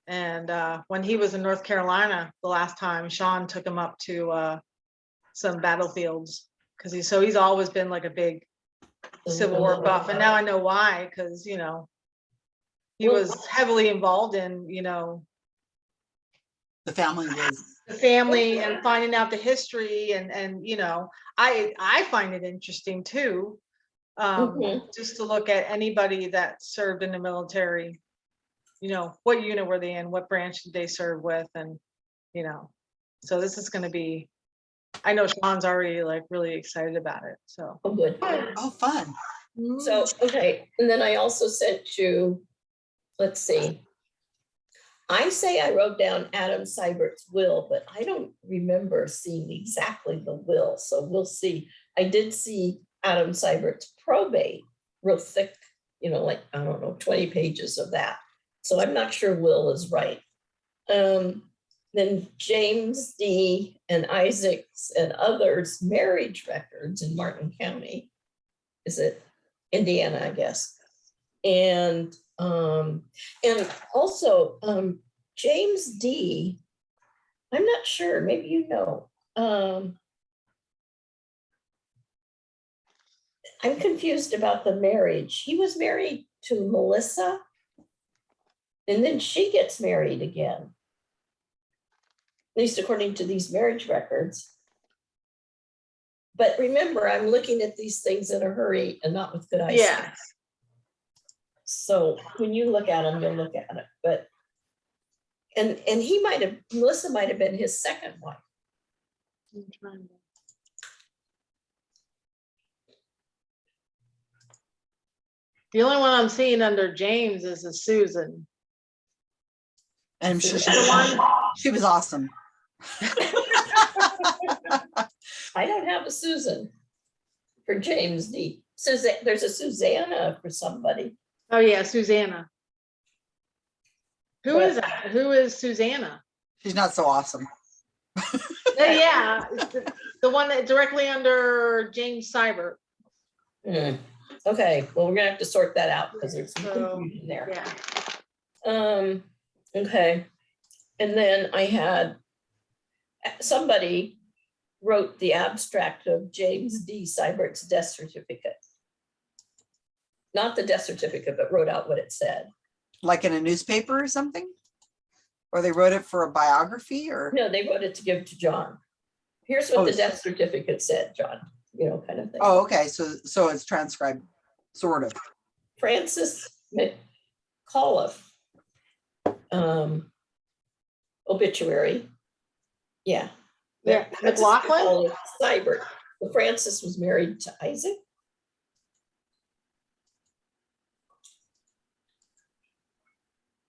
And, uh, when he was in North Carolina the last time, Sean took him up to, uh. Some battlefields, cause he's, so he's always been like a big Civil War buff, and now I know why, cause you know. He was heavily involved in, you know, The family was, the family and finding out the history and, and, you know, I, I find it interesting too. Um, Mhm. just to look at anybody that served in the military. You know, what unit were they in? What branch did they serve with? And, you know, so this is gonna be, I know Sean's already like really excited about it, so. Oh, good. oh, fun. So, okay, and then I also sent you, let's see. I say I wrote down Adam Seibert's will, but I don't remember seeing exactly the will, so we'll see. I did see Adam Seibert's probate, real thick, you know, like, I don't know, twenty pages of that. So I'm not sure Will is right. Um, then James D. and Isaacs and others marriage records in Martin County. Is it Indiana, I guess. And, um, and also, um, James D. I'm not sure, maybe you know, um. I'm confused about the marriage. He was married to Melissa. And then she gets married again. At least according to these marriage records. But remember, I'm looking at these things in a hurry and not with good eyes. Yeah, So when you look at them, you'll look at it, but. And, and he might have, Melissa might have been his second wife. The only one I'm seeing under James is a Susan. And I'm sure she, The she was awesome. I don't have a Susan for James D. Suzanne, there's a Susanna for somebody. Oh, yeah, Susanna. Who is But- that? Who is Susanna? She's not so awesome. Uh, Yeah, the- the one that directly under James Seibert. Hmm, Okay, well, we're gonna have to sort that out because there's some So, confusion there. Yeah, Um, okay, and then I had somebody wrote the abstract of James D. Seibert's death certificate. not the death certificate, but wrote out what it said. Like in a newspaper or something? Or they wrote it for a biography or? No, they wrote it to give to John. Here's Oh, what the death certificate said, John, you know, kind of thing. Oh, okay, so, so it's transcribed, sort of. Francis McAuliffe. Um. Obituary. Yeah. Yeah, McLaughlin? McAuliffe Seibert. Well, Francis was married to Isaac.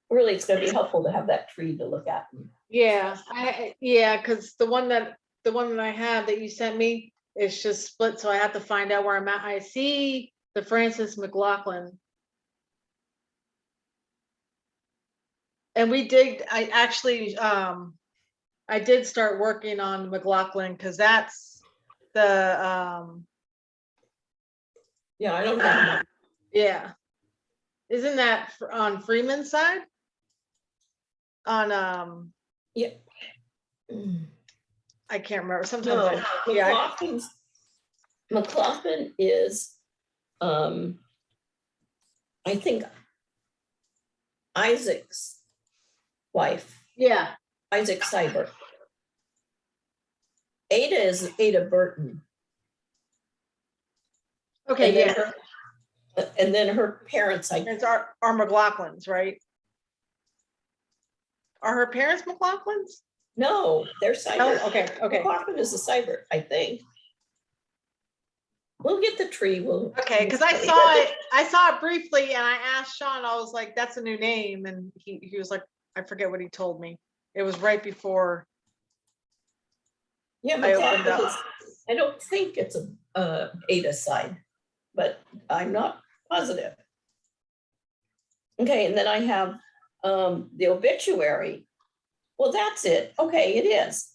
Really, it's gonna be helpful to have that tree to look at. Yeah, I, I- yeah, because the one that, the one that I have that you sent me, it's just split, so I have to find out where I'm at. I see the Francis McLaughlin. And we did, I actually, um, I did start working on McLaughlin, because that's the, um, Yeah, I don't have, yeah. Isn't that fr- on Freeman's side? On, um, yeah. I can't remember, sometimes, No, I- yeah, McLaughlin's, McLaughlin is, um, I think Isaac's wife, yeah, Isaac Seibert. Ada is Ada Burton. okay, and then yeah. her- And then her parents, I, It's our, our McLaughlins, right? Are her parents McLaughlins? No, they're cyber. Seibert. okay, okay, McLaughlin is a cyber, I think. We'll get the tree, we'll. okay, because I saw it, I saw it briefly and I asked Sean, I was like, that's a new name, and he, he was like, I forget what he told me. It was right before, Yeah, I opened McLaughlin up. is, I don't think it's a, uh, Ada side, but I'm not positive. Okay, and then I have, um, the obituary. Well, that's it. Okay, it is.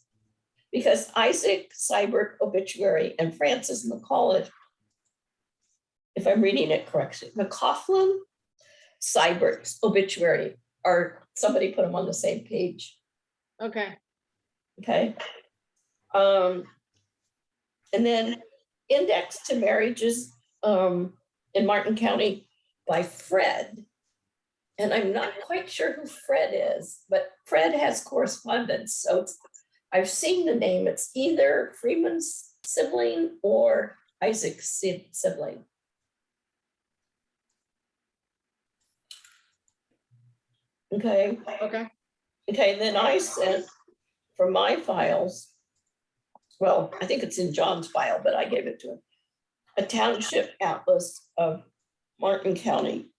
Because Isaac Seibert obituary and Francis McCullough. If I'm reading it correctly, McCaughlin Seibert's obituary, or somebody put them on the same page. okay, Okay. Um, and then index to marriages, um, in Martin County by Fred. And I'm not quite sure who Fred is, but Fred has correspondence, so it's, I've seen the name, it's either Freeman's sibling or Isaac's sibling. Okay. okay, Okay, then I sent from my files. Well, I think it's in John's file, but I gave it to him. A township atlas of Martin County.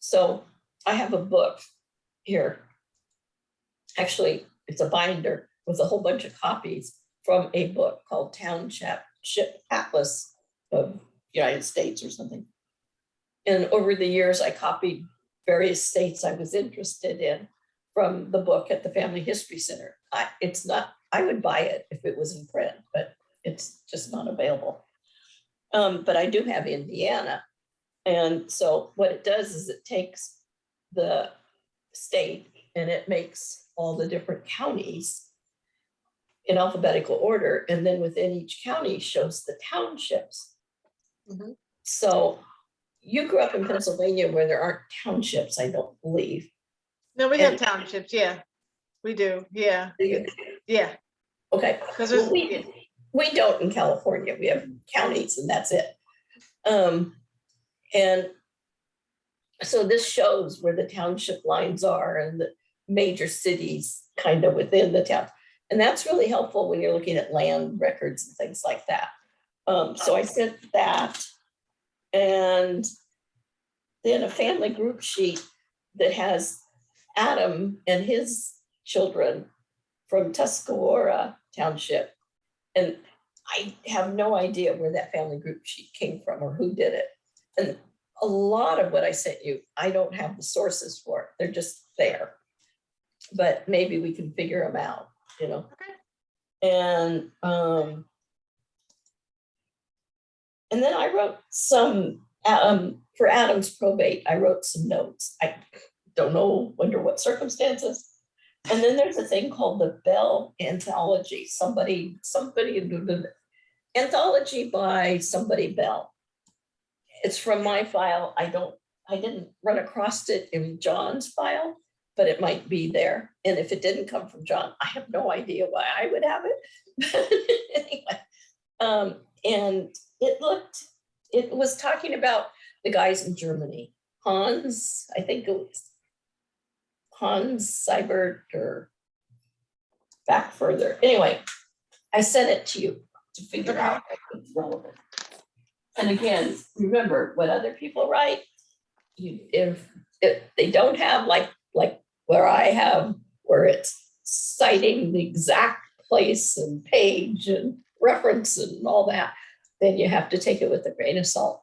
So I have a book here. Actually, it's a binder with a whole bunch of copies from a book called Township Ship Atlas of United States or something. And over the years, I copied various states I was interested in from the book at the Family History Center. I, it's not, I would buy it if it was in print, but it's just not available. Um, but I do have Indiana. And so what it does is it takes the state and it makes all the different counties in alphabetical order, and then within each county shows the townships. Mhm. So you grew up in Pennsylvania where there aren't townships, I don't believe. no, we have townships, yeah, we do, yeah, Do yeah, Okay, because Well, we, we don't in California, we have counties and that's it. Um, and so this shows where the township lines are and the major cities kind of within the town. And that's really helpful when you're looking at land records and things like that. Um, so I sent that. And then a family group sheet that has Adam and his children from Tuscarora Township. And I have no idea where that family group sheet came from or who did it. And a lot of what I sent you, I don't have the sources for. They're just there. But maybe we can figure them out, you know? Okay. And, um, and then I wrote some, um, for Adam's probate, I wrote some notes. I don't know under what circumstances. And then there's a thing called the Bell Anthology, somebody, somebody, anthology by somebody Bell. It's from my file. I don't, I didn't run across it in John's file, but it might be there. And if it didn't come from John, I have no idea why I would have it. Anyway, um, and it looked, it was talking about the guys in Germany. Hans, I think it was Hans Seibert or back further. Anyway, I sent it to you to figure out if it's relevant. And again, remember, what other people write, you, if, if they don't have like, like where I have, where it's citing the exact place and page and reference and all that, then you have to take it with a grain of salt.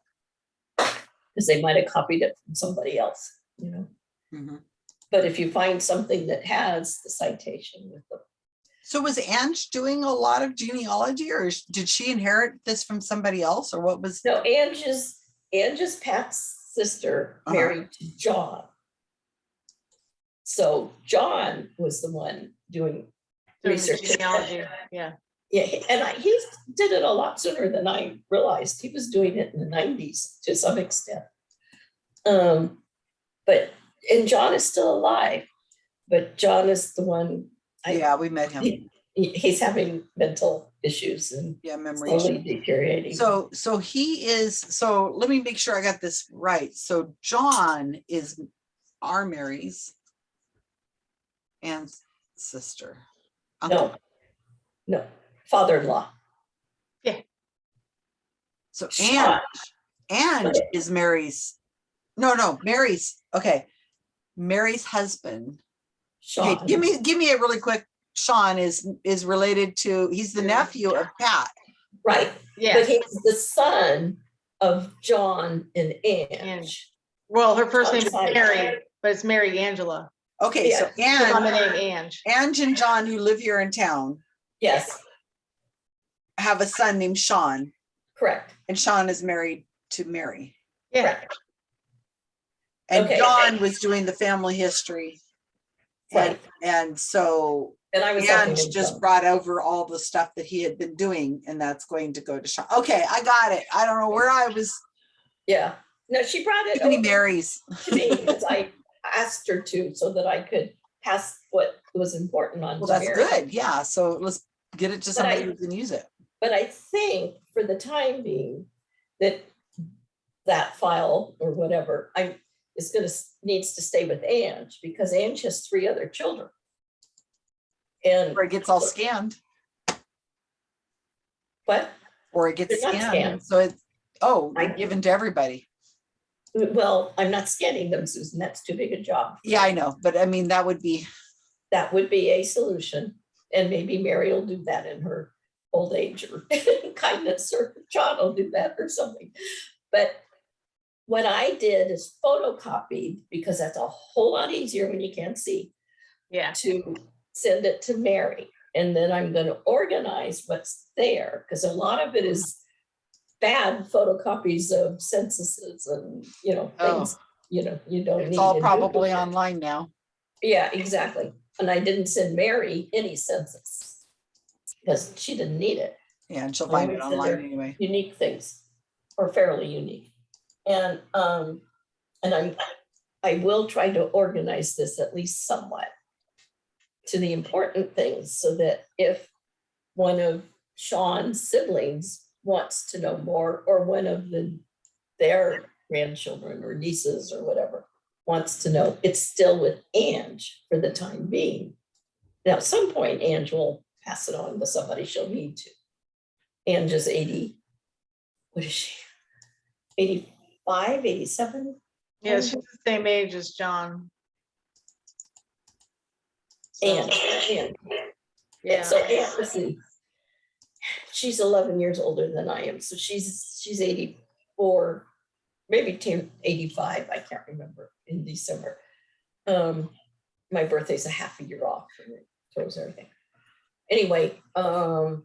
Because they might have copied it from somebody else, you know? Mhm. But if you find something that has the citation with the, So was Ange doing a lot of genealogy or did she inherit this from somebody else or what was? no, Angie's, Angie's Pat's sister Uh-huh. married to John. So John was the one doing Doing the research. genealogy, yeah. Yeah, and I, he did it a lot sooner than I realized. He was doing it in the nineties to some extent. Um, but, and John is still alive, but John is the one, I- Yeah, we met him. he, he's having mental issues and Yeah, memory. slowly issue. deteriorating. So, so he is, so let me make sure I got this right. So John is our Mary's and sister. Uh-huh. No, uncle. no, father-in-law. Yeah. So Sean. Ange, Ange is Mary's, no, no, Mary's, okay. Mary's husband. Okay, Sean. give me, give me a really quick, Sean is, is related to, he's the nephew of Pat. Right, Yeah. but he's the son of John and Ange. Ange. well, her first name is Mary, but it's Mary Angela. Okay, so She's on the Ange, name Ange. Ange and John who live here in town Yes, have a son named Sean correct, and Sean is married to Mary. Yeah, correct, And Okay, John okay. was doing the family history. And, right. and so And I was. him just brought over all the stuff that he had been doing and that's going to go to Sean. Okay, I got it. I don't know where I was, Yeah, no, she brought it many over to me because I asked her to so that I could pass what was important on Well, that's Mary. good. Yeah, so let's get it to But I- somebody who can use it. But I think for the time being, that that file or whatever, I, is gonna, needs to stay with Ange because Ange has three other children. And Or it gets all scanned, what? or it gets scanned. scanned. So it, oh, I- given to everybody. Well, I'm not scanning them, Susan. That's too big a job. Yeah, I know, but I mean, that would be, That would be a solution. And maybe Mary will do that in her old age or kindness, or John will do that or something. But what I did is photocopied, because that's a whole lot easier when you can't see, yeah. to send it to Mary. And then I'm gonna organize what's there, because a lot of it is bad photocopies of censuses and, you know, things, Oh. things, you know, you don't need. it's all probably online now. Yeah, exactly. And I didn't send Mary any census. Because she didn't need it, Yeah, and she'll find it online anyway. unique things, or fairly unique. And, um, and I'm, I will try to organize this at least somewhat. To the important things, so that if one of Sean's siblings wants to know more, or one of the, their grandchildren or nieces or whatever. Wants to know, it's still with Ange for the time being. Now, at some point, Ange will pass it on to somebody she'll need to. Ange is eighty, what is she? 85, 87. Yeah, she's the same age as John. So, Yeah, so Missy, she's eleven years older than I am, so she's, she's eighty-four, maybe 10, 85. I can't remember, in December. Um, my birthday's a half a year off, and it throws everything. Anyway, um,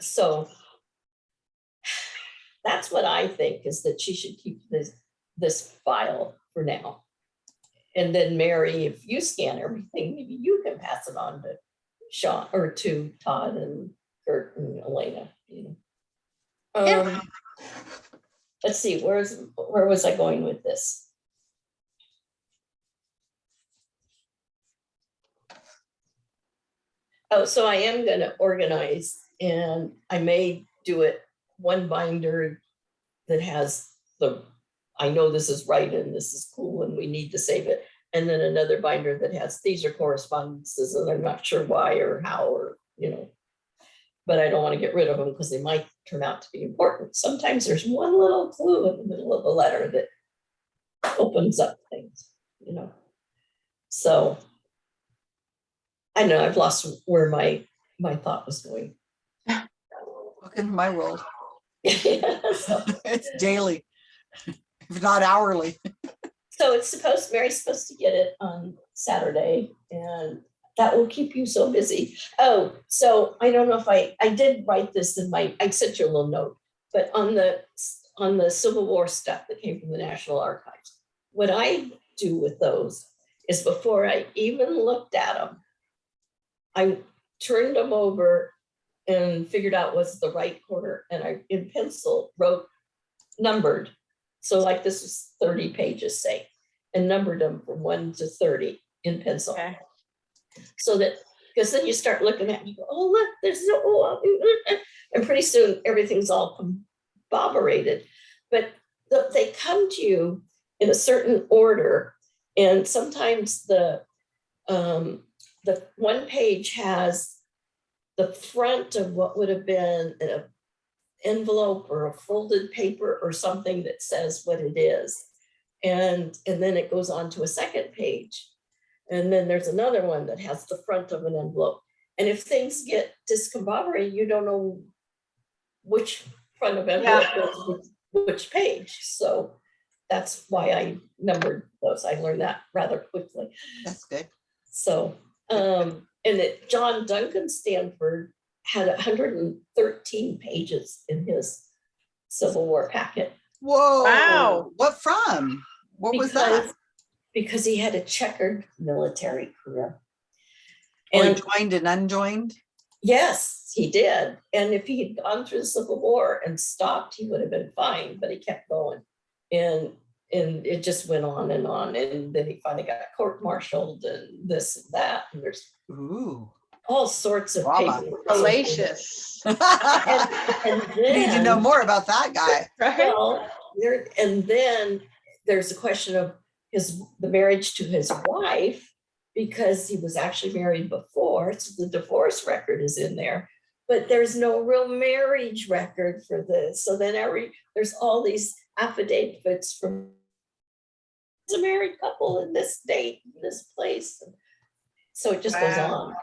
so that's what I think is that she should keep this, this file for now. And then Mary, if you scan everything, maybe you can pass it on to Sean or to Todd and Kurt and Elena, you know. Yeah. Um, let's see, where's, where was I going with this? Oh, so I am gonna organize and I may do it one binder that has the, I know this is right and this is cool and we need to save it. And then another binder that has, these are correspondences and I'm not sure why or how or, you know. But I don't want to get rid of them because they might turn out to be important. Sometimes there's one little clue in the middle of a letter that opens up things, you know. So. I know I've lost where my, my thought was going. Welcome to my world. So- It's daily, if not hourly. So it's supposed, Mary's supposed to get it on Saturday and that will keep you so busy. Oh, so I don't know if I, I did write this in my, I sent you a little note, but on the, on the Civil War stuff that came from the National Archives. What I do with those is before I even looked at them, I turned them over and figured out what's the right corner and I, in pencil, wrote numbered so like this is thirty pages, say, and numbered them from one to thirty in pencil. Okay. So that, because then you start looking at, you go, oh, look, there's no, oh, uh, uh," and pretty soon everything's all comboberated. But the- they come to you in a certain order. And sometimes the, um, the one page has the front of what would have been an envelope or a folded paper or something that says what it is. And, and then it goes on to a second page. And then there's another one that has the front of an envelope. And if things get discombobulated, you don't know which front of envelope goes with which page. So that's why I numbered those. I learned that rather quickly. That's good. So, um, and that John Duncan Stanford had hundred and thirteen pages in his Civil War packet. Whoa. Wow. What from? What was that? because- Because he had a checkered military career. Oh, he And joined and unjoined? yes, he did. And if he had gone through the Civil War and stopped, he would have been fine, but he kept going. And, and it just went on and on. And then he finally got court-martialed and this and that. And there's Ooh. all sorts of Drama. pages. Salacious, And Need to know more about that guy. right? Well, there, and then there's a question of his, the marriage to his wife, because he was actually married before, so the divorce record is in there. But there's no real marriage record for this, so then every, there's all these affidavits from it's a married couple in this state, in this place. So it just goes on.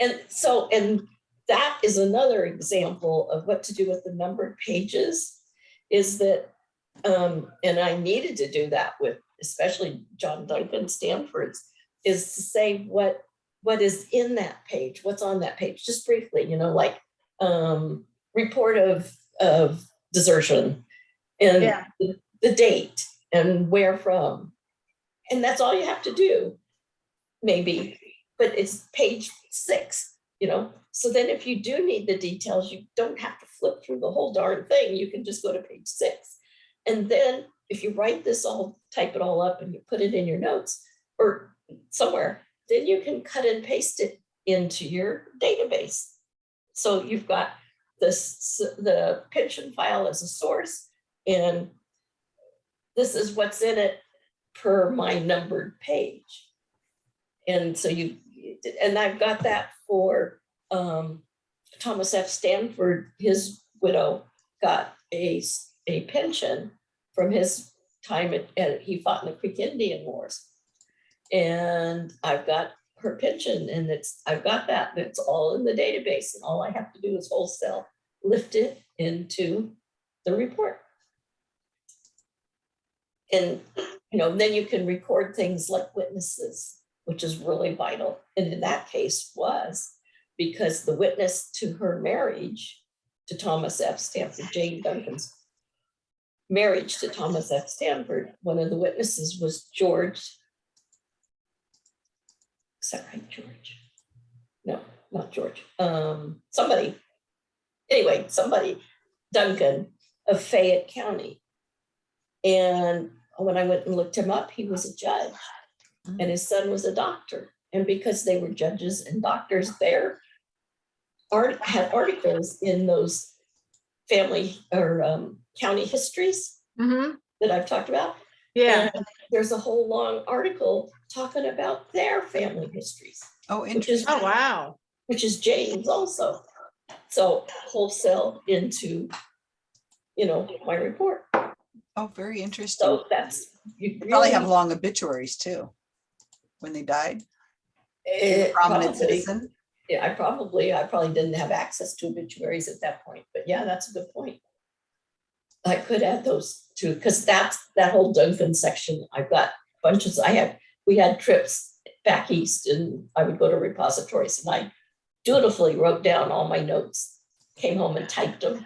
And so, and that is another example of what to do with the numbered pages is that, um, and I needed to do that with especially John Duncan Stanford's, is to say what, what is in that page, what's on that page, just briefly, you know, like, um, report of, of desertion and Yeah. the, the date and where from. And that's all you have to do, maybe, but it's page six, you know? So then if you do need the details, you don't have to flip through the whole darn thing. You can just go to page six. And then if you write this all, type it all up and you put it in your notes or somewhere, then you can cut and paste it into your database. So you've got this, the pension file as a source and this is what's in it per my numbered page. And so you, and I've got that for um, Thomas F. Stanford, his widow got a, a pension from his time at, at- he fought in the Creek Indian Wars. And I've got her pension and it's, I've got that, and it's all in the database and all I have to do is wholesale lift it into the report. And, you know, then you can record things like witnesses, which is really vital. And in that case was because the witness to her marriage to Thomas F. Stanford, Jane Duncan's marriage to Thomas F. Stanford, one of the witnesses was George. Is that right, George? No, not George. Um, somebody. Anyway, somebody, Duncan, of Fayette County. And when I went and looked him up, he was a judge and his son was a doctor. And because they were judges and doctors there, art had articles in those family or um, county histories hmm that I've talked about. yeah, And There's a whole long article talking about their family histories, Oh, which interesting. is, oh, wow, which is James also. So wholesale into, you know, my report. Oh, very interesting. So that's. you They Probably have long obituaries too. When they died, Eh, prominent probably. citizen. Yeah, I probably, I probably didn't have access to obituaries at that point, but yeah, that's a good point. I could add those two, because that's, that whole Duncan section, I've got bunches, I had, we had trips back east and I would go to repositories and I dutifully wrote down all my notes, came home and typed them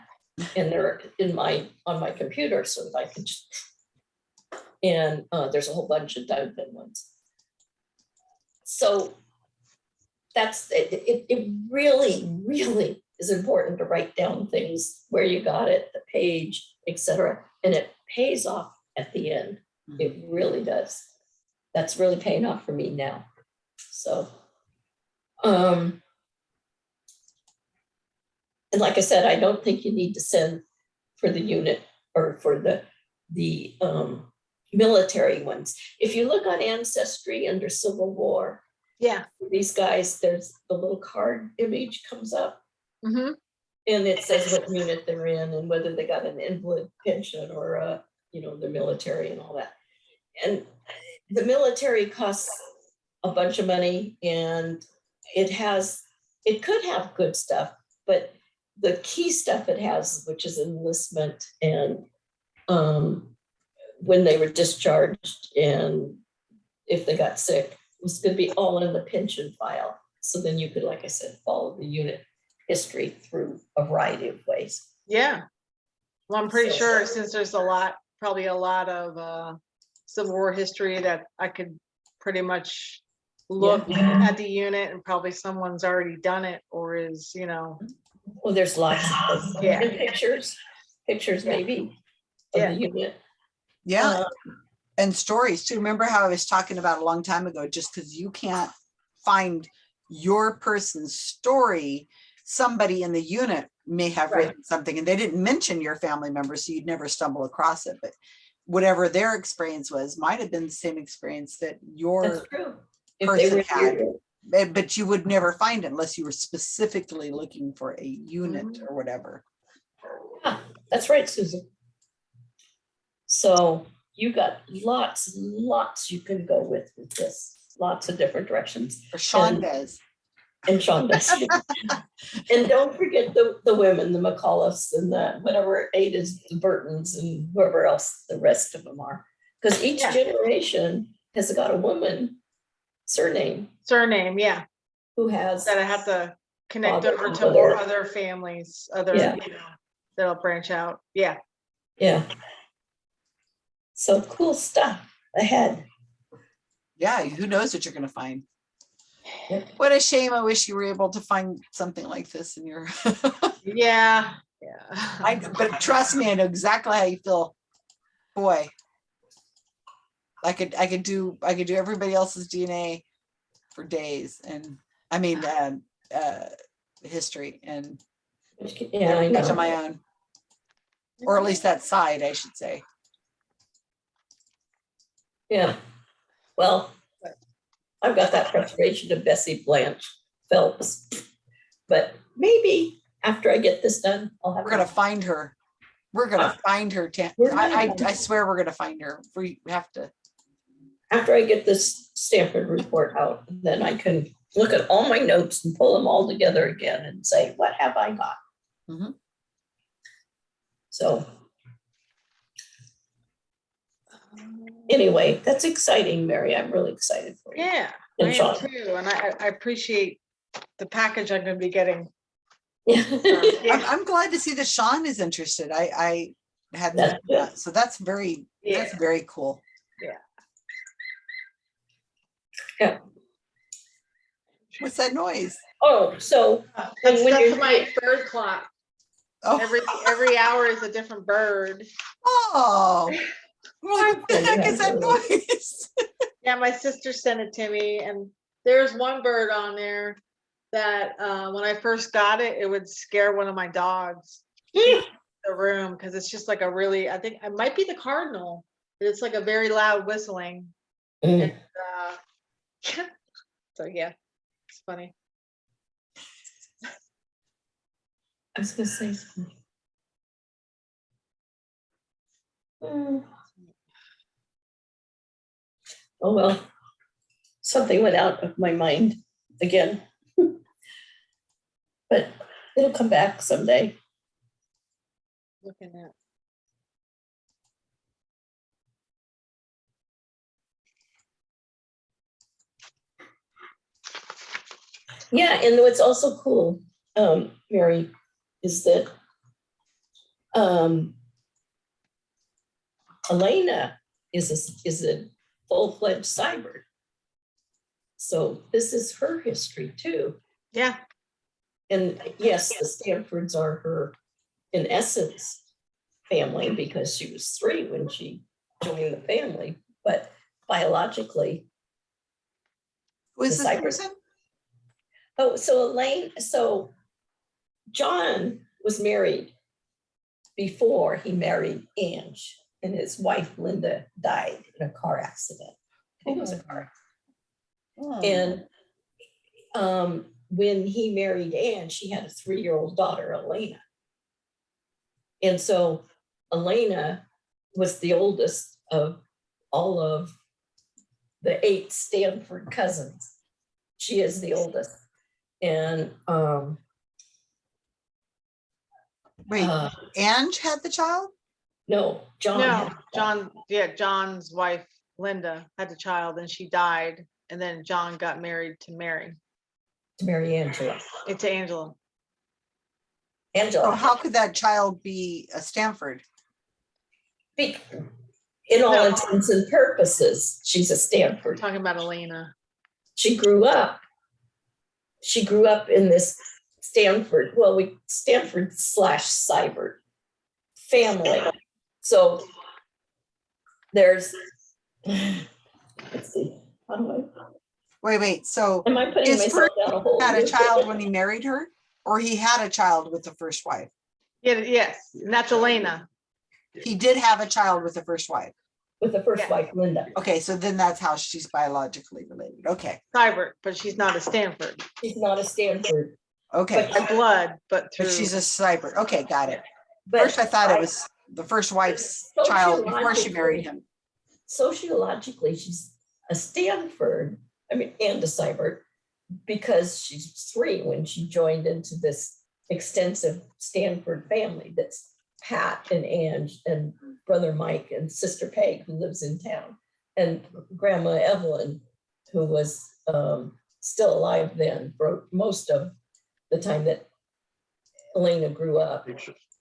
in there, in my, on my computer so that I could just. And uh, there's a whole bunch of Duncan ones. So that's, it, it, it really, really is important to write down things, where you got it, the page, etc. and it pays off at the end. It really does. That's really paying off for me now. So, um, and like I said, I don't think you need to send for the unit or for the, the, um, military ones. If you look on Ancestry under Civil War, yeah, these guys, there's the little card image comes up hmm and it says what unit they're in and whether they got an invalid pension or a, you know, the military and all that. And the military costs a bunch of money and it has, it could have good stuff, but the key stuff it has, which is enlistment and um, when they were discharged and if they got sick, was gonna be all in the pension file. So then you could, like I said, follow the unit history through a variety of ways. yeah. Well, I'm pretty So- sure since there's a lot, probably a lot of, uh, Civil War history that I could pretty much look at the unit and probably someone's already done it or is, you know, Well, there's lots of, Yeah. pictures, pictures Yeah. maybe of Yeah. the unit. Yeah, Uh, and stories too. Remember how I was talking about a long time ago, just because you can't find your person's story, somebody in the unit may have Right. written something and they didn't mention your family member, so you'd never stumble across it, but whatever their experience was, might have been the same experience that That's your, true. If they person were had- here, but you would never find it unless you were specifically looking for a unit Mhm. or whatever. Yeah, That's right, Susan. So you got lots, lots you can go with with this, lots of different directions. Or Sean And- does. And Sean does. And don't forget the, the women, the McAuliffes and the, whatever Ada is, the Burtons and whoever else the rest of them are. Because each Yeah. generation has got a woman surname surname, yeah, who has. that I have to connect Father over and to more mother. other families, other, Yeah. you know, that'll branch out. Yeah, Yeah. So cool stuff ahead. Yeah, who knows what you're gonna find. Yep. What a shame. I wish you were able to find something like this in your, yeah, yeah. I, but trust me, I know exactly how you feel. Boy. I could, I could do, I could do everybody else's DNA for days and, I mean, um, uh, history and Yeah, I much know. my own. Or at least that side, I should say. Yeah. Well, I've got that frustration of Bessie Blanche Phelps. But maybe after I get this done, I'll have. We're gonna find her. We're gonna find her. I, I, I swear we're gonna find her. We have to. After I get this Stanford report out, then I can look at all my notes and pull them all together again and say, what have I got? Mhm. So. Anyway, that's exciting, Mary. I'm really excited for you. Yeah, I And am too, and I, I appreciate the package I'm gonna be getting. Yeah. I'm, I'm glad to see that Sean is interested. I, I had, That's that, uh, so that's very, that's very cool. Yeah. Yeah. What's that noise? Oh, so That's, when that's you're- my bird clock. Oh, Every, every hour is a different bird. oh. What the heck is that noise? Yeah, my sister sent it to me and there's one bird on there that, uh, when I first got it, it would scare one of my dogs. in The room, because it's just like a really, I think it might be the cardinal, but it's like a very loud whistling. Mm. And, uh, So, yeah, it's funny. I was gonna say something. Hmm. Oh, well, something went out of my mind again. But it'll come back someday. Looking at, Yeah, and what's also cool, um, Mary, is that um Elena is a, is a full-fledged Seibert. So this is her history too. yeah, And yes, the Stanfords are her, in essence, family because she was three when she joined the family, but biologically, Who is this Seibert- person? Oh, so Elaine, so John was married before he married Ange and his wife Linda died in a car accident. I think it was a car. Hmm. And um, when he married Anne, she had a three-year-old daughter, Elena. And so Elena was the oldest of all of the eight Stanford cousins. She is the oldest. And um, Wait, uh, Ange had the child? no, John. no, had- John, yeah, John's wife Linda had a child and she died. And then John got married to Mary, To mary Angela. eh, to Angela. So Angela. Oh, how could that child be a Stanford? be- In all No. intents and purposes, she's a Stanford. Talking about Elena. she grew up. She grew up in this Stanford, well, we Stanford slash Seibert family. So there's, let's see, how do I, Wait, wait, so am I putting His myself first down a hole? had a child when he married her? Or he had a child with the first wife? Yeah, yes, and that's Elena. He did have a child with the first wife. With the first Yeah. wife, Linda. Okay, so then that's how she's biologically related. Okay, Seibert, but she's not a Stanford She's not a Stanford, okay. by blood, but through. But she's a Seibert. Okay, got it. but. First, I thought it was the first wife's child before she married him. Sociologically, she's a Stanford, I mean, and a Seibert, because she's three when she joined into this extensive Stanford family that's Pat and Ange and brother Mike and sister Peg who lives in town. And grandma Evelyn, who was um, still alive then for most of the time that Elena grew up.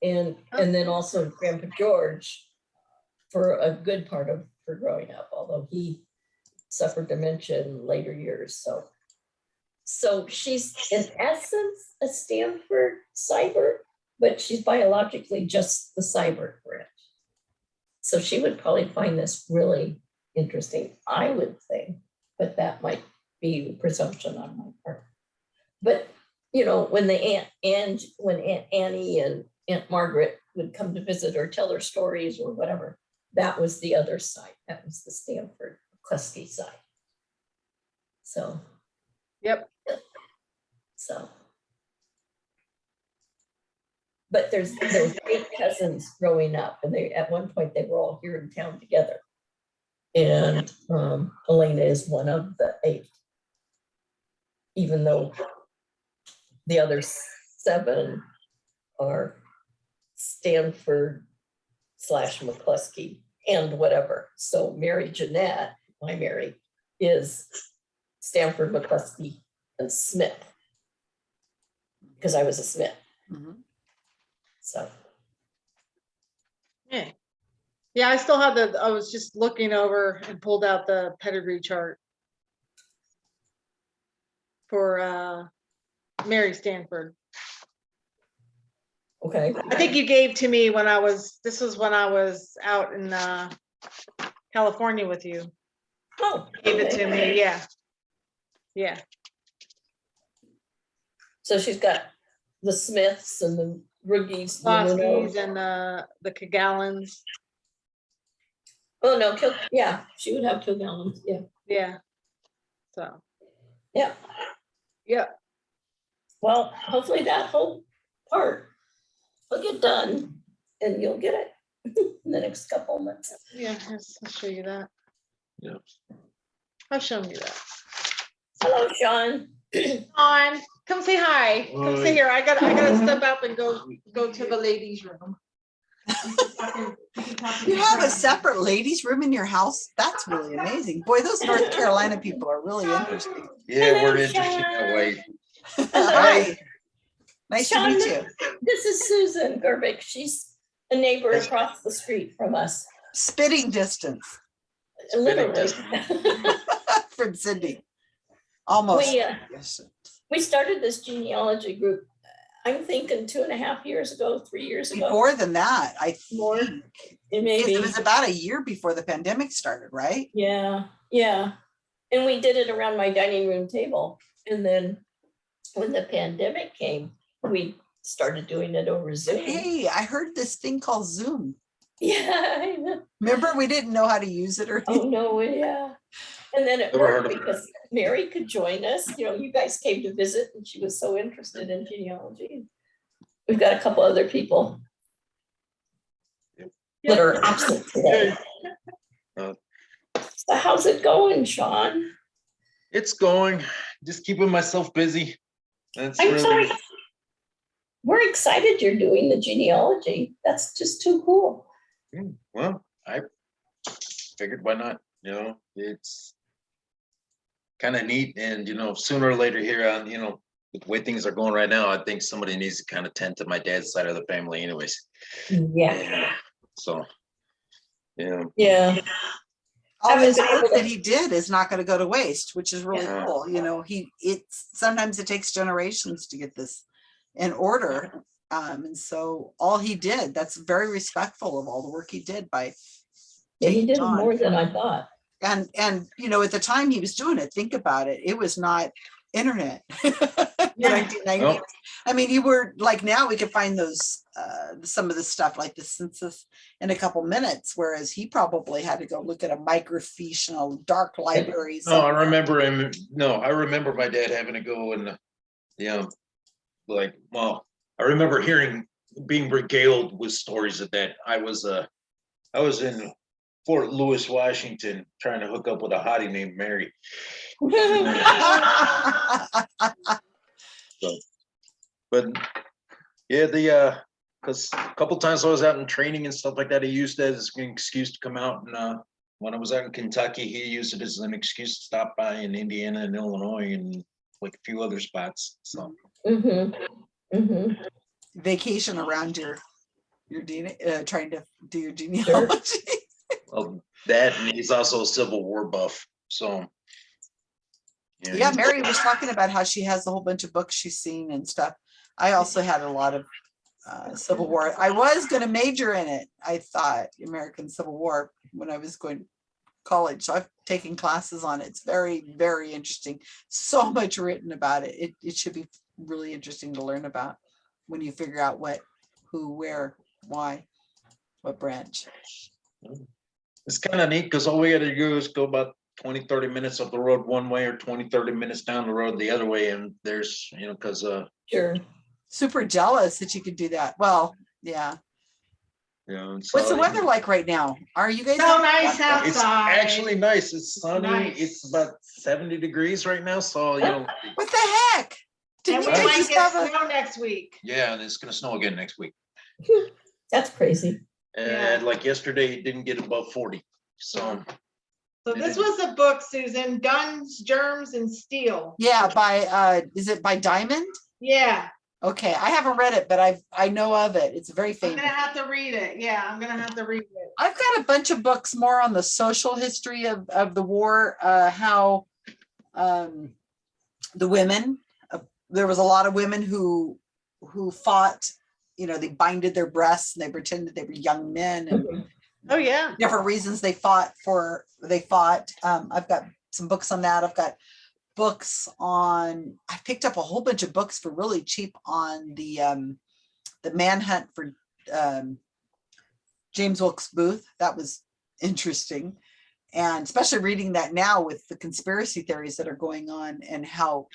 And, and then also Grandpa George for a good part of her growing up, although he suffered dementia in later years, so. So she's in essence a Stanford Seibert, but she's biologically just the Seibert branch. So she would probably find this really interesting, I would think, but that might be presumption on my part. But, you know, when the Aunt, and when Aunt Annie and Aunt Margaret would come to visit or tell their stories or whatever, that was the other side. That was the Stanford Cluskey side. So, Yep, so. But there's, there's eight cousins growing up and they, at one point, they were all here in town together. And um, Elena is one of the eight. Even though the other seven are Stanford slash McCluskey and whatever. So Mary Jeanette, my Mary, is Stanford McCluskey and Smith. Because I was a Smith, Mhm. So. yeah. Yeah, I still have the, I was just looking over and pulled out the pedigree chart. For uh Mary Stanford. Okay. I think you gave to me when I was, this was when I was out in, uh, California with you. Oh. Gave it to me, yeah. Yeah, So she's got the Smiths and the Roogies. the and, uh, the Kagallans, Oh, no, Kil, yeah, she would have Kilgallen, yeah, yeah. So, yeah. yeah, Well, hopefully that whole part will get done and you'll get it in the next couple of months. yeah, yes, I'll show you that. Yeah. I've shown you that. Hello, Sean. On, come say hi. Come Hi. sit here. I gotta, I gotta step up and go, go to the ladies' room. You have a separate ladies room in your house? That's really amazing. Boy, those North Carolina people are really interesting. Yeah, we're Hello, interested that way. Hi. Nice to meet you. This is Susan Gerbic. She's a neighbor across the street from us, Spitting distance literally. from Cindy. Almost. We, uh, Yes. we started this genealogy group, I'm thinking two and a half years ago, three years ago. More than that, I More. think. It maybe, It was about a year before the pandemic started, right? yeah, yeah. And we did it around my dining room table. And then when the pandemic came, we started doing it over Zoom. Hey, I heard this thing called Zoom. Yeah. Remember, we didn't know how to use it or Oh, no, yeah. And then it Never worked because Mary could join us, you know, you guys came to visit and she was so interested in genealogy. We've got a couple other people that are absent today. Uh, So how's it going, Sean? It's going, just keeping myself busy. That's I'm really, sorry. We're excited you're doing the genealogy. That's just too cool. Hmm, well, I figured why not, you know, it's kind of neat and, you know, sooner or later here on, you know, the way things are going right now, I think somebody needs to kind of tend to my dad's side of the family anyways. Yeah, So, yeah, yeah. all haven't his work that he did is not gonna go to waste, which is really Yeah. cool. You know, he, it's, sometimes it takes generations to get this in order. Um, and so all he did, that's very respectful of all the work he did by Yeah, he did it on. more than I thought. And, and, you know, at the time he was doing it, think about it, it was not internet. Yeah. Nineteen ninety. I mean, you were, like now we could find those, uh, some of the stuff like the census in a couple minutes, whereas he probably had to go look at a microfiche in a dark library. no, I remember him, no, I remember my dad having to go and, you know, like, well, I remember hearing, being regaled with stories of that. I was, uh, I was in Fort Lewis, Washington, trying to hook up with a hottie named Mary. But yeah, the, uh, cause a couple times I was out in training and stuff like that, he used that as an excuse to come out and, uh, when I was out in Kentucky, he used it as an excuse to stop by in Indiana and Illinois and like a few other spots, so. Mhm, mhm. Vacation around your, your DNA, uh, trying to do your genealogy. Well, that, and he's also a Civil War buff, so. Yeah, he's- Mary was talking about how she has a whole bunch of books she's seen and stuff. I also had a lot of uh, Civil War. I was gonna major in it. I thought American Civil War when I was going to college. So I've taken classes on it. It's very, very interesting. So much written about it. It, it should be really interesting to learn about when you figure out what, who, where, why, what branch. It's kind of neat, because all we gotta do is go about 20, 30 minutes up the road one way or 20, 30 minutes down the road the other way, and there's, you know, because, uh, Sure. Super jealous that you could do that. Well, yeah. Yeah, What's the weather like right now? Are you guys? So nice fun? It's actually nice. It's sunny. nice. It's about seventy degrees right now, so you know, What the heck? Didn't we you guys might just get have a, snow next week. yeah, and it's gonna snow again next week. That's crazy. Yeah. And like yesterday, it didn't get above forty, so. So this was a book, Susan, Guns, Germs and Steel. yeah, by, uh, is it by Diamond? Yeah, Okay, I haven't read it, but I've, I know of it. It's very famous. I'm famous. gonna have to read it. Yeah, I'm gonna have to read it. I've got a bunch of books more on the social history of, of the war, uh, how, um, the women, uh, there was a lot of women who, who fought you know, they binded their breasts and they pretended they were young men and Oh, yeah. different reasons they fought for, they fought. Um, I've got some books on that. I've got books on, I picked up a whole bunch of books for really cheap on the, um, the manhunt for, um, James Wilkes Booth. That was interesting. And especially reading that now with the conspiracy theories that are going on and how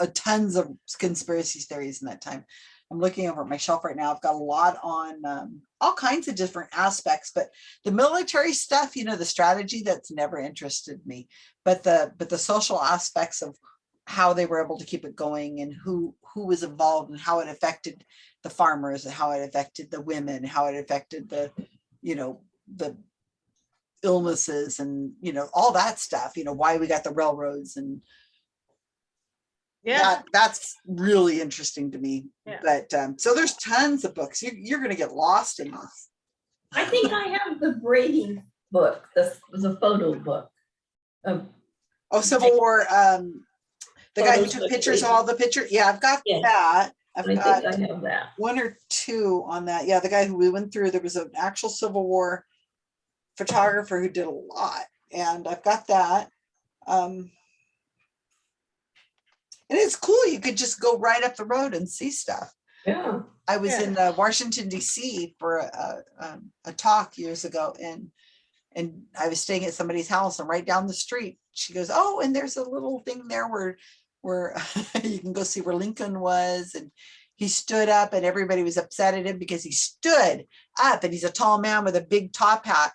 uh, tons of conspiracy theories in that time. I'm looking over at my shelf right now. I've got a lot on um, all kinds of different aspects, but the military stuff, you know, the strategy that's never interested me, but the but the social aspects of how they were able to keep it going and who who was involved and how it affected the farmers and how it affected the women, how it affected the, you know, the illnesses and, you know, all that stuff, you know, why we got the railroads and Yeah. that that's really interesting to me. Yeah. But um, so there's tons of books. You, you're gonna get lost in this. I think I have the Brady book, the, the photo book. of Oh, Civil War, um, the guy who took pictures of all the pictures. Yeah, I've got Yeah. that. I I've think got I have that. one or two on that. Yeah, the guy who we went through, there was an actual Civil War photographer who did a lot, and I've got that. Um, and it's cool. You could just go right up the road and see stuff. Yeah. I was Yeah. in uh, Washington DC for a, um, a talk years ago and and I was staying at somebody's house and right down the street, she goes, oh, and there's a little thing there where where you can go see where Lincoln was and he stood up and everybody was upset at him because he stood up and he's a tall man with a big top hat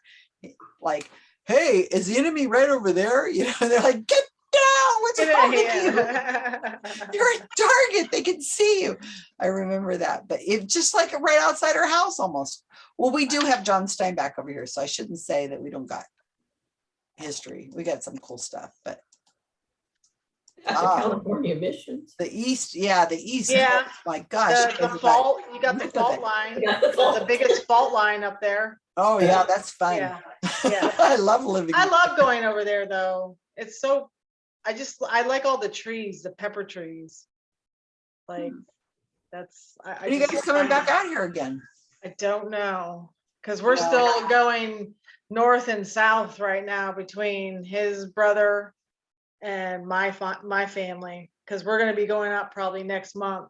like hey is the enemy right over there you know they're like get down what's wrong with you you're a target. They can see you. I remember that, but it just like right outside our house almost. Well, we do have John Steinbeck over here, so I shouldn't say that we don't got history. We got some cool stuff, but Got the Ah. California missions. the East, yeah, the East. Yeah. My gosh. The, the fault, you got the fault line, Got the the biggest fault line up there. Oh, yeah, that's fun. Yeah. Yeah. I love living. I love going over there though. It's so, I just, I like all the trees, the pepper trees. Like, hmm. that's. I- I Are you guys coming back out here again? I don't know, because we're still going north and south right now between his brother and my my family, because we're gonna be going up probably next month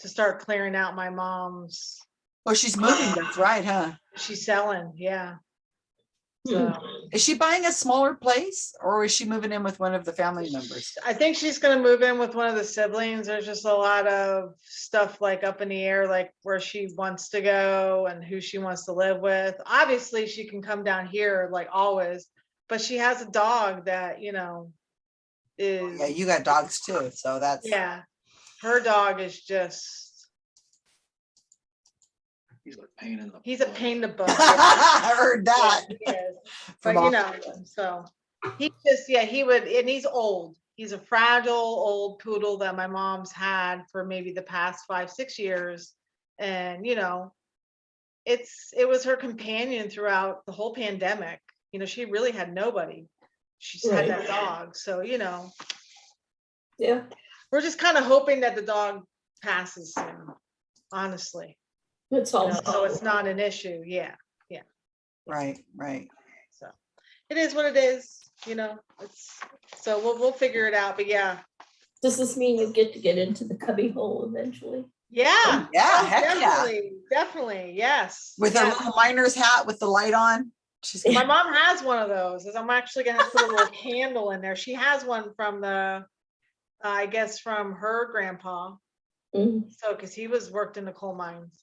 to start clearing out my mom's, Oh, she's moving. That's right, huh? she's selling, yeah. So Is she buying a smaller place or is she moving in with one of the family members? I think she's gonna move in with one of the siblings. There's just a lot of stuff like up in the air, like where she wants to go and who she wants to live with. Obviously, she can come down here like always, but she has a dog that, you know, is. Yeah, you got dogs too, so that's. yeah, her dog is just, He's like pain in the. he's a pain in the butt. I heard that. Yeah, he is. from But you all- know, so he just, yeah, he would, and he's old. He's a fragile old poodle that my mom's had for maybe the past five, six years. And, you know, it's, it was her companion throughout the whole pandemic. You know, she really had nobody. She's had that dog. So, you know, Yeah. we're just kind of hoping that the dog passes soon, honestly. It's you all. know, So it's not an issue. Yeah. Yeah. Right, right. So it is what it is, you know, it's, so we'll, we'll figure it out, but yeah. Does this mean you get to get into the cubby hole eventually? Yeah. Yeah, oh, heck yeah. Definitely, definitely, yes. With her yeah. little miner's hat with the light on. She's My mom has one of those, is I'm actually gonna have to put a little candle in there. She has one from the, I guess from her grandpa. Mm. So, cause he was worked in the coal mines.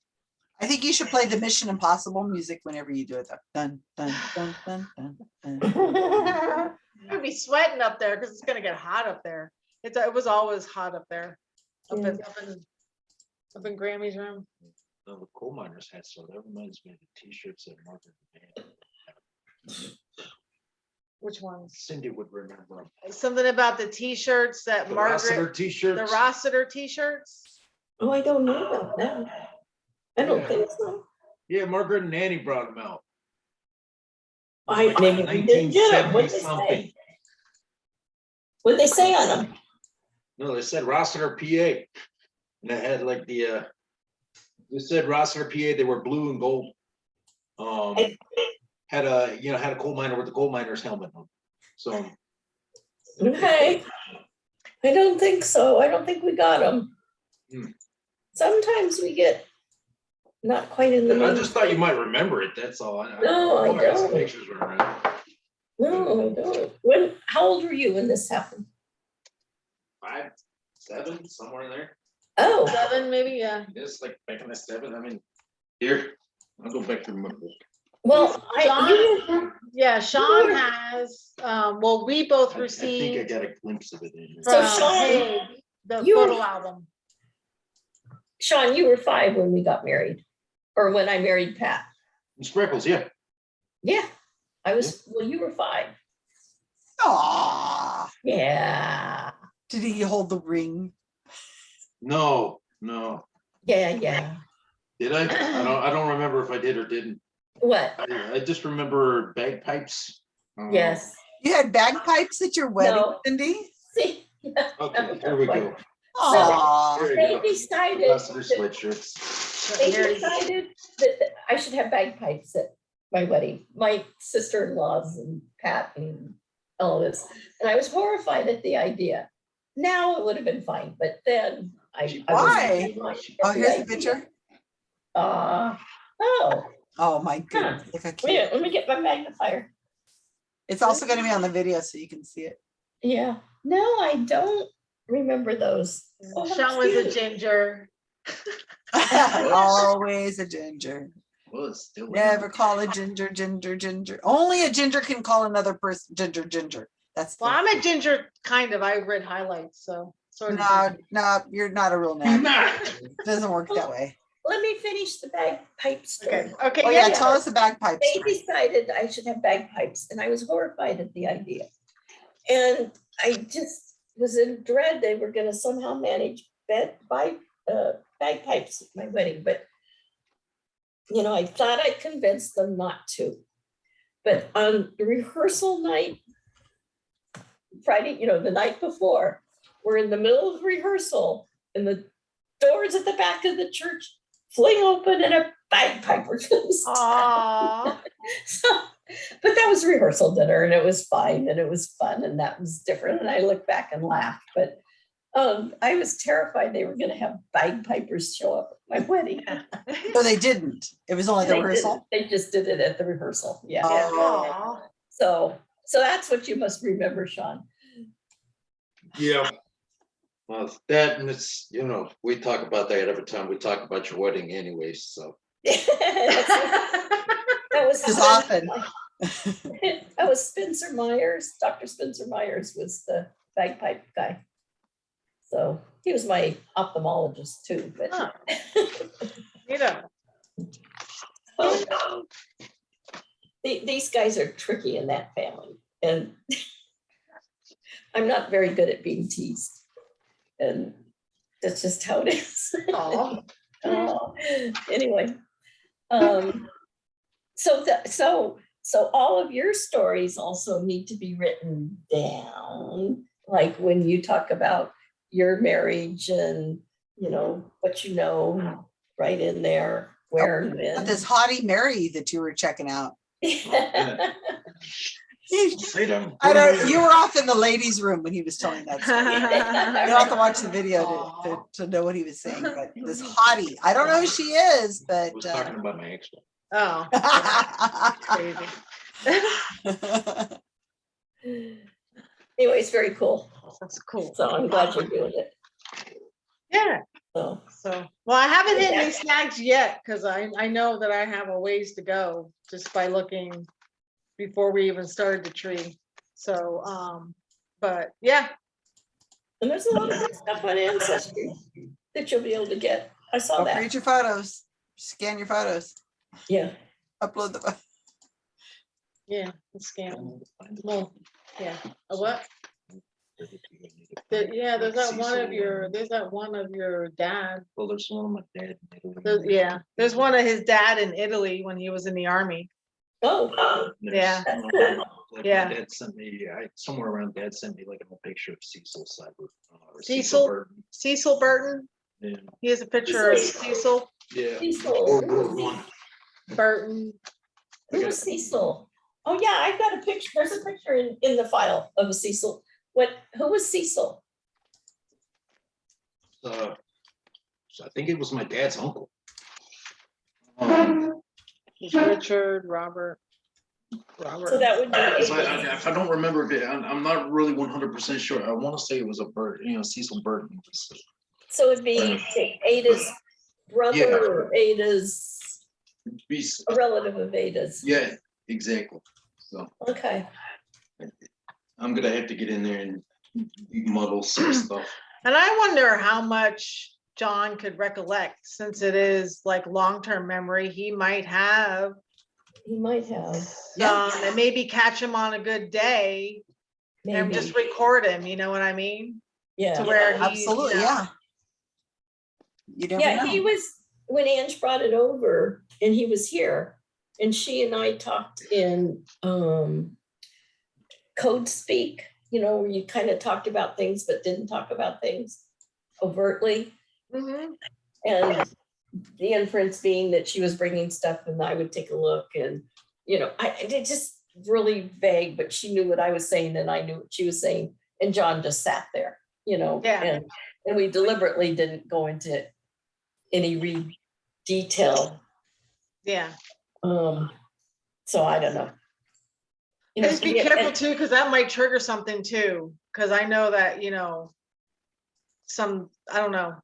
I think you should play the Mission Impossible music whenever you do it. though. Dun, dun, dun, dun, dun, dun. I'd be sweating up there, cause it's gonna get hot up there. It's, it was always hot up there. Up in, Yeah. up in, up in Grammy's room. No, the coal miners had, so that reminds me of the t-shirts that Margaret had. Which ones? Cindy would remember. 'em. Something about the t-shirts that The Rossiter Margaret, the T-shirts. The Rossiter t-shirts. Oh, I don't know about that. I don't Yeah. think so. Yeah, Margaret and Annie brought them out. I Like maybe we didn't get them. What'd they something. say? What'd they say on them? No, they said Rossiter, PA. And it had like the, uh, They said Rossiter, PA, they were blue and gold. Um, had a, you know, had a coal miner with the coal miner's helmet on. So, Okay. I don't think so. I don't think we got them. Hmm. Sometimes we get not quite in the. I just thought you might remember it, that's all. I- No, I got some don't. Pictures were around. No, I don't. When, how old were you when this happened? Five, seven, somewhere in there. Oh, Seven, maybe, yeah. It's like back in the seven, I mean, here, I'll go back to my book. well, I, you- Yeah, Sean has, um, well, we both I I think I received got a glimpse of it in here. So from Sean, Hague, the you- photo album. Sean, you were five when we got married, or when I married Pat. Sprinkles, yeah. Yeah, I was, well, you were five. Aw, Yeah, did he hold the ring? No, no. yeah, yeah. Did I? I don't, I don't remember if I did or didn't. What? I, I just remember bagpipes. uh, Yes. You had bagpipes at your wedding, No. Cindy? See, Okay, here we go. Aw, Here we they go. decided, Rossiter sweatshirts. They Very- decided that that I should have bagpipes at my wedding. My sister-in-laws and Pat and Elvis. And I was horrified at the idea. Now it would have been fine, but then I. I Why? really horrified oh, here's the picture. Uh, oh, Oh, my goodness. look wait, a cute. minute, let me get my magnifier. It's also gonna be on the video so you can see it. Yeah, no, I don't remember those. Oh, Sean was a ginger. Always a ginger. Well, it's still. Never call a ginger, ginger, ginger. Only a ginger can call another person ginger, ginger. That's. Well, I'm a ginger, kind of. I read highlights, so. sort of No, no, you're not a real Not. nat. Doesn't work that way. Let me finish the bagpipe story. Okay, okay, Oh, yeah, yeah, tell us the bagpipes. They decided I should have bagpipes and I was horrified at the idea. And I just was in dread they were gonna somehow manage bed by uh bagpipes at my wedding, but you know, I thought I convinced them not to. But on rehearsal night, Friday, you know, the night before, we're in the middle of rehearsal and the doors at the back of the church fling open and a bagpiper comes down. So, but that was rehearsal dinner and it was fine and it was fun and that was different. And I look back and laugh, but um, I was terrified they were gonna have bagpipers show up at my wedding. So they didn't. It was only They the didn't. rehearsal. They just did it at the rehearsal, yeah. Oh. So, so that's what you must remember, Sean. Yeah. Well, that and it's, you know, we talk about that every time we talk about your wedding anyway. so. That was. As often. That was Spencer Myers, Dr. Spencer Myers was the bagpipe guy. So he was my ophthalmologist too, but. Huh. You know, Oh, no. The- These guys are tricky in that family and I'm not very good at being teased. And that's just how it is. Oh, Anyway. um, So that, so, so all of your stories also need to be written down. Like when you talk about your marriage and, you know, what you know, right in there, where and when. This haughty Mary that you were checking out. Say them. I don't, you were off in the ladies' room when he was telling that story. You don't have to watch the video to, to, to know what he was saying, but this haughty, I don't know who she is, I but. was uh, talking about my ex. Oh, crazy. Anyway, it's very cool. That's cool. So I'm glad you're doing it. Yeah, So, so, well, I haven't hit any snags yet, because I, I know that I have a ways to go, just by looking before we even started the tree. So, um, but yeah, and there's a lot of good stuff on Ancestry that you'll be able to get. I saw Don't that. forget your photos, scan your photos, Yeah. upload the. yeah, scan. Well, yeah, a what? There- yeah, there's that one of your, there's that one of your dad. Well, there's one of my dad. There's, yeah, there's one of his dad in Italy when he was in the army. Oh, wow. Yeah. That's cool. Like my Yeah. Dad sent me, I, somewhere around dad sent me like a picture of Cecil Seibert. uh, or Cecil? Burton. Cecil Burton, Yeah. he has a picture of Cecil. Cecil. Yeah. Cecil. One. Burton. Who was Cecil? Oh, yeah, I've got a picture. There's a picture in, in the file of Cecil. What, who was Cecil? Uh, so I think it was my dad's uncle. Um, Richard, Robert. Robert. So that would be. If I, I- if I don't remember, if it- I'm, I'm not really one hundred percent sure. I want to say it was a bird, you know, Cecil Burton. So it'd be Ada's brother or Ada's, Be- a relative of Ada's. Yeah, exactly. So Okay, I'm gonna have to get in there and muddle some stuff. And I wonder how much John could recollect, since it is like long-term memory, he might have. he might have, Yeah. Um, and maybe catch him on a good day and maybe, just record him, you know what I mean? Yeah. To yeah. where he. Absolutely, you know, yeah. You never Yeah, he know. was, when Ange brought it over and he was here and she and I talked in um code speak, you know, where you kind of talked about things but didn't talk about things overtly. mhm. And the inference being that she was bringing stuff and I would take a look and, you know, I, it just really vague, but she knew what I was saying and I knew what she was saying. And John just sat there, you know? Yeah. And, and we deliberately didn't go into any re detail. Yeah, Um, so I don't know. You know, just be yeah, careful and- too, because that might trigger something too, because I know that, you know. Some, I don't know.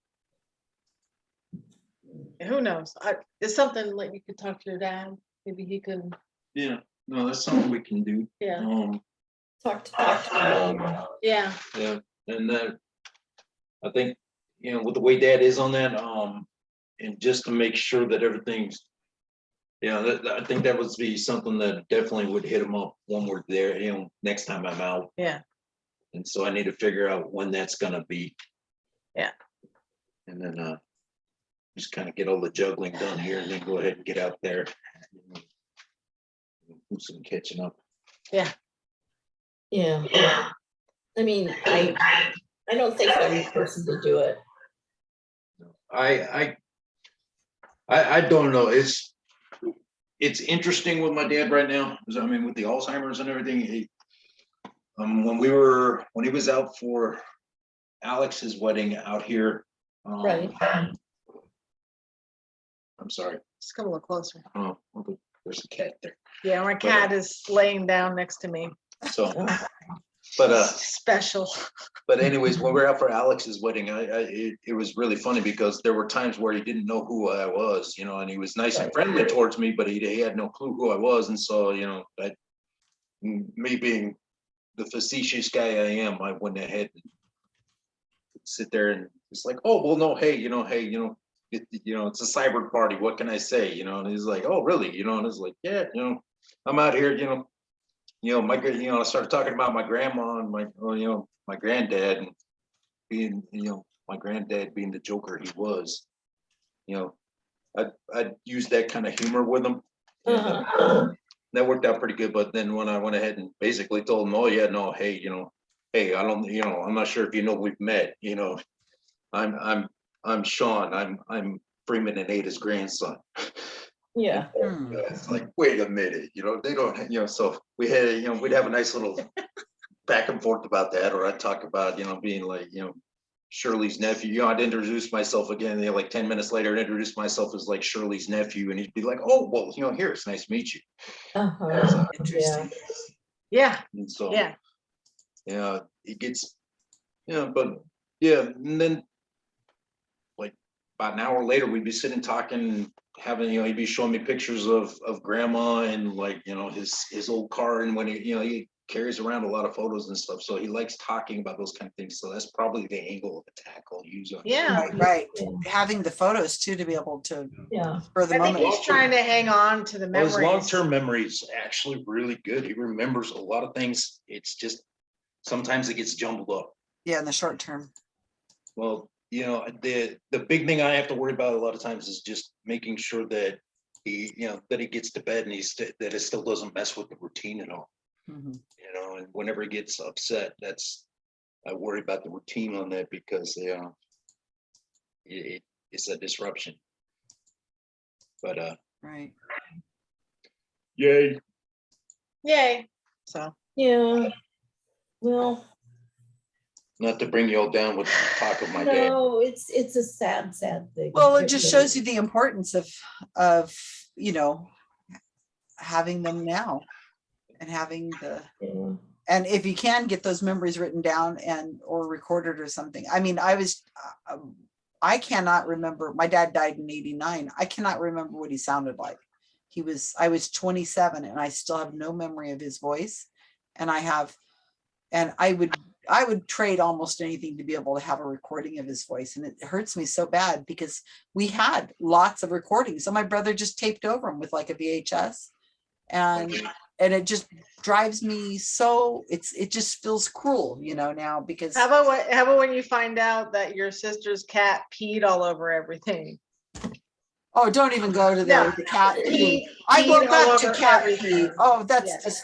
Who knows? I, it's something like you could talk to your dad, maybe he can, Yeah, no, that's something we can do. yeah, Um, Talk to, talk to um, yeah, yeah, and then I think, you know, with the way dad is on that, um, and just to make sure that everything's. Yeah, that, that- I think that would be something that definitely would hit him up when we're there, you know, next time I'm out. yeah, And so I need to figure out when that's gonna be. Yeah. And then, uh, just kind of get all the juggling done here and then go ahead and get out there. Do some catching up. yeah. Yeah. I mean, I, I don't think I'm the person to do it. I, I, I, I don't know, it's, it's interesting with my dad right now. I mean, with the Alzheimer's and everything, he. Um, when we were, when he was out for Alex's wedding out here. um, Right. I'm sorry, just come a little closer. oh, well, there's a cat there, Yeah, my cat is laying down next to me. so, but, uh. Special. But anyways, when we were out for Alex's wedding, I, I, it, it was really funny because there were times where he didn't know who I was, you know, and he was nice and friendly towards me, but he, he had no clue who I was, and so, you know, I. Me being the facetious guy I am, I went ahead and. Sit there and it's like, oh, well, no, hey, you know, hey, you know, it, you know, it's a Seibert party, what can I say, you know, and he's like, oh, really, you know, and it's like, yeah, you know, I'm out here, you know. You know, my, you know, I started talking about my grandma and my, you know, my granddad and being, you know, my granddad being the joker he was. You know, I, I used that kind of humor with him. uh, Uh-huh. That worked out pretty good, but then when I went ahead and basically told him, oh, yeah, no, hey, you know, hey, I don't, you know, I'm not sure if you know we've met, you know. I'm, I'm, I'm Sean, I'm, I'm Freeman and Ada's grandson. Yeah, Hmm. It's like, wait a minute, you know, they don't, you know, so we had, you know, we'd have a nice little back and forth about that, or I'd talk about, you know, being like, you know, Shirley's nephew, you know, I'd introduce myself again, you know, like ten minutes later, I'd introduce myself as like Shirley's nephew, and he'd be like, oh, well, you know, here, it's nice to meet you. uh-huh, Yeah, Interesting. Yeah, And so, yeah, yeah, it gets, yeah, but, yeah, and then like, about an hour later, we'd be sitting talking, having, you know, he'd be showing me pictures of, of grandma and like, you know, his, his old car and when he, you know, he carries around a lot of photos and stuff, so he likes talking about those kind of things, so that's probably the angle of attack I'll use on. yeah. Right, right. Having the photos too, to be able to, yeah. for the I think moment. he's trying to hang on to the Well, His long-term memory is actually really good, he remembers a lot of things, it's just, sometimes it gets jumbled up. Yeah, in the short term. Well, you know, the, the big thing I have to worry about a lot of times is just making sure that he, you know, that he gets to bed and he's, st- that it still doesn't mess with the routine at all, Mhm. you know, and whenever he gets upset, that's, I worry about the routine on that because, you know, it, it- it's a disruption. But, uh, Right. yay. Yay. So, Yeah. Well, Not to bring you all down with the talk of my day. no, it's, it's a sad, sad thing. Well, it just shows you the importance of, of, you know, having them now and having the, Yeah. and if you can get those memories written down and, or recorded or something. I mean, I was, uh, um, I cannot remember, my dad died in eighty-nine. I cannot remember what he sounded like. He was, I was twenty-seven and I still have no memory of his voice. And I have, and I would, I would trade almost anything to be able to have a recording of his voice. And it hurts me so bad because we had lots of recordings. So my brother just taped over them with like a VHS. And, and it just drives me so, it's, it just feels cruel, you know, now because, how about what, how about when you find out that your sister's cat peed all over everything? oh, don't even go to there No, the cat. pee. Peed- I go back to cat pee. Oh, that's Yeah. just,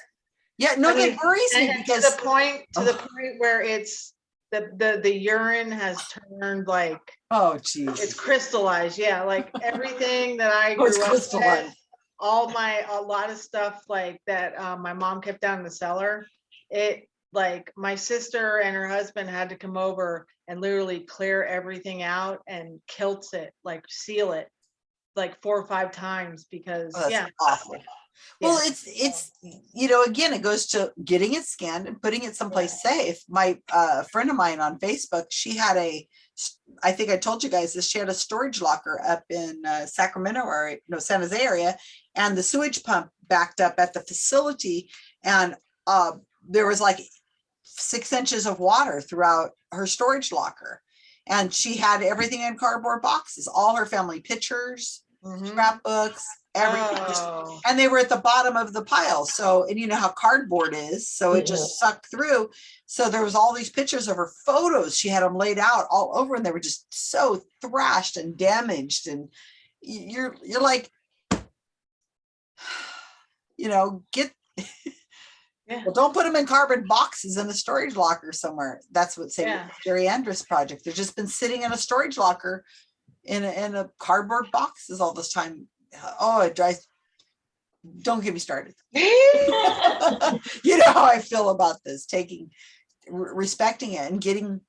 yeah, no, I that mean, worries me And to because, the point, to the point where it's, the, the, the urine has turned like, oh geez, it's crystallized, yeah, like everything that I Oh, grew up with. All my, a lot of stuff like that, um, my mom kept down in the cellar. It, like, my sister and her husband had to come over and literally clear everything out and kilt it, like seal it. Like four or five times because, Oh, yeah. Awful. Well, it's, it's, you know, again, it goes to getting it scanned and putting it someplace safe. My, uh, friend of mine on Facebook, she had a, I think I told you guys this, she had a storage locker up in uh, Sacramento or, no, San Jose area. And the sewage pump backed up at the facility and, uh, there was like six inches of water throughout her storage locker. And she had everything in cardboard boxes, all her family pictures, Mhm. scrapbooks, everything, just Oh, and they were at the bottom of the pile. So, and you know how cardboard is, so it just sucked through. So there was all these pictures of her photos. She had them laid out all over and they were just so thrashed and damaged. And you're, you're like, you know, get, Yeah. well, don't put them in cardboard boxes in a storage locker somewhere. That's what St. Yeah. Jerry Andrus project. They've just been sitting in a storage locker in a, in a cardboard boxes all this time. Oh, it drives, don't get me started. you know how I feel about this, taking, respecting it and getting,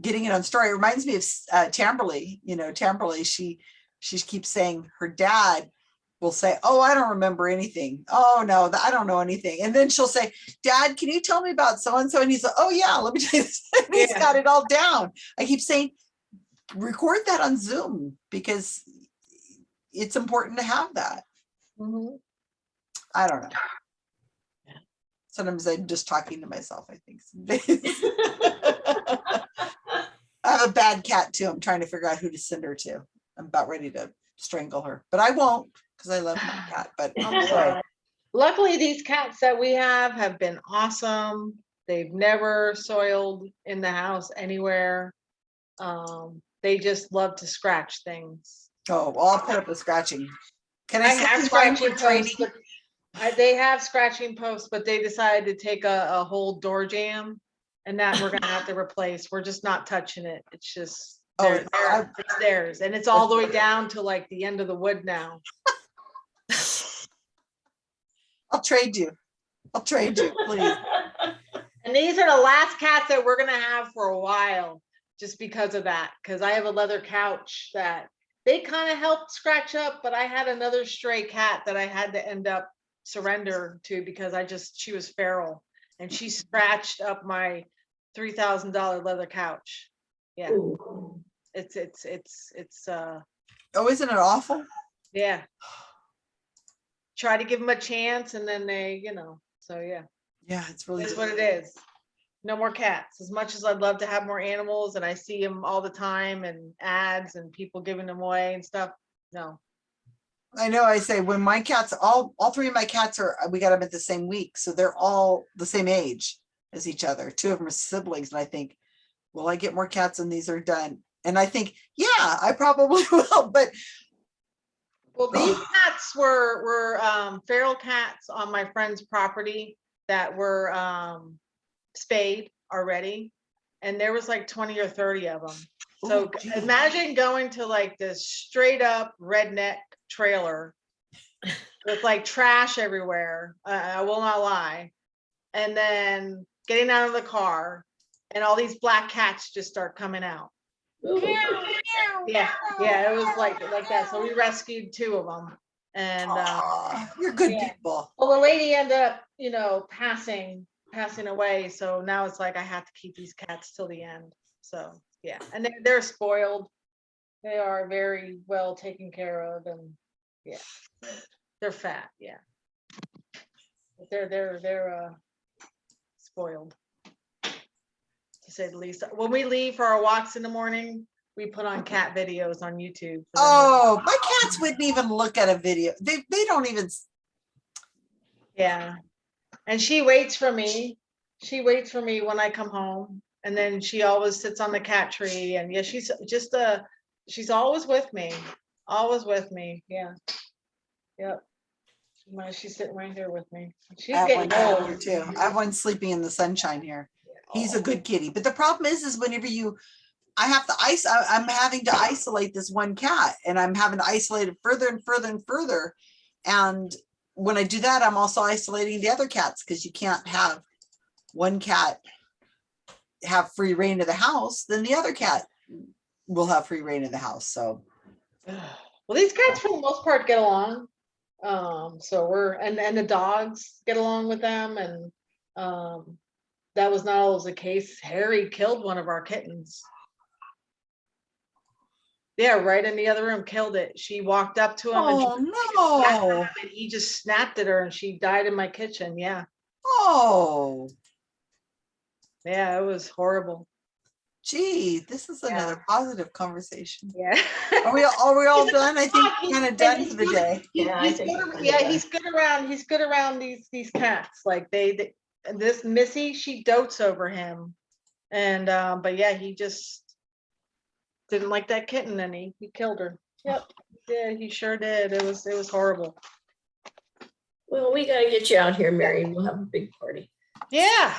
getting it on story. It reminds me of uh, Tamberly, you know, Tamberly, she, she keeps saying her dad will say, oh, I don't remember anything. Oh, no, I don't know anything. And then she'll say, dad, can you tell me about so-and-so? And he's like, oh yeah, let me tell you this. He's Yeah. got it all down. I keep saying, record that on Zoom because it's important to have that. Mhm. I don't know. Yeah. Sometimes I'm just talking to myself, I think. I have a bad cat too. I'm trying to figure out who to send her to. I'm about ready to strangle her, but I won't because I love my cat. But I'm sorry. Luckily, these cats that we have have been awesome. They've never soiled in the house anywhere. Um, they just love to scratch things. Oh, well, I'll put up a scratching. Can I, I have scratching training? posts, I, uh, they have scratching posts, but they decided to take a, a whole door jam. And that we're gonna have to replace. We're just not touching it. It's just, Oh, they're- I- it's theirs. And it's all the way down to like the end of the wood now. I'll trade you. I'll trade you, please. And these are the last cats that we're gonna have for a while, just because of that, because I have a leather couch that they kind of helped scratch up, but I had another stray cat that I had to end up surrender to because I just, she was feral. And she scratched up my three thousand dollar leather couch. Yeah, Ooh. it's, it's, it's, it's, uh, Oh, isn't it awful? yeah. Try to give them a chance and then they, you know, so yeah. Yeah, it's really. That's what it is. No more cats. As much as I'd love to have more animals and I see them all the time and ads and people giving them away and stuff. No. I know, I say when my cats, all, all three of my cats are, we got them at the same week, so they're all the same age as each other. Two of them are siblings and I think, will I get more cats and these are done? And I think, yeah, I probably will, but Well, these cats were, were, um, feral cats on my friend's property that were, um, spayed already. And there was like twenty or thirty of them. So Ooh, imagine going to like this straight up redneck trailer with like trash everywhere. I, I will not lie. And then getting out of the car and all these black cats just start coming out. Ooh. Yeah, yeah, it was like, like that. So we rescued two of them. And, uh, Aw, You're good yeah. people. well, the lady ended up, you know, passing, passing away. So now it's like I have to keep these cats till the end. So, yeah, and they're, they're spoiled. They are very well taken care of and, yeah, they're fat, yeah. But They're, they're, they're, uh, spoiled. To say the least. When we leave for our walks in the morning, we put on cat videos on YouTube. for them to- Oh, my cats wouldn't even look at a video. They, they don't even, Yeah. And she waits for me. She waits for me when I come home. And then she always sits on the cat tree and yeah, she's just uh she's always with me. Always with me. Yeah. Yep. She's sitting right here with me. She's I one getting cat here old. too. I have one sleeping in the sunshine here. He's a good kitty, but the problem is, is whenever you, I have to ice, I'm having to isolate this one cat and I'm having to isolate it further and further and further. And when I do that, I'm also isolating the other cats because you can't have one cat have free reign of the house, then the other cat will have free reign of the house. So Well, these cats for the most part get along. Um, so we're, and, and the dogs get along with them and, um, that was not always the case. Harry killed one of our kittens. Yeah, right in the other room, killed it. She walked up to him and she- Oh, snapped at no. him and he just snapped at her and she died in my kitchen. Yeah, Oh, yeah, it was horrible. gee, this is Yeah. another positive conversation. Yeah. Are we, are we all done? I think He's- kind of done for the good- day. He's, Yeah, he's good, we're ar- pretty yeah, he's good around, he's good around these, these cats, like they, they, this Missy, she dotes over him. And, um, but yeah, he just didn't like that kitten and he, he killed her. Yep, yeah, he sure did. It was, it was horrible. Well, we gotta get you out here, Mary. We'll have a big party. Yeah,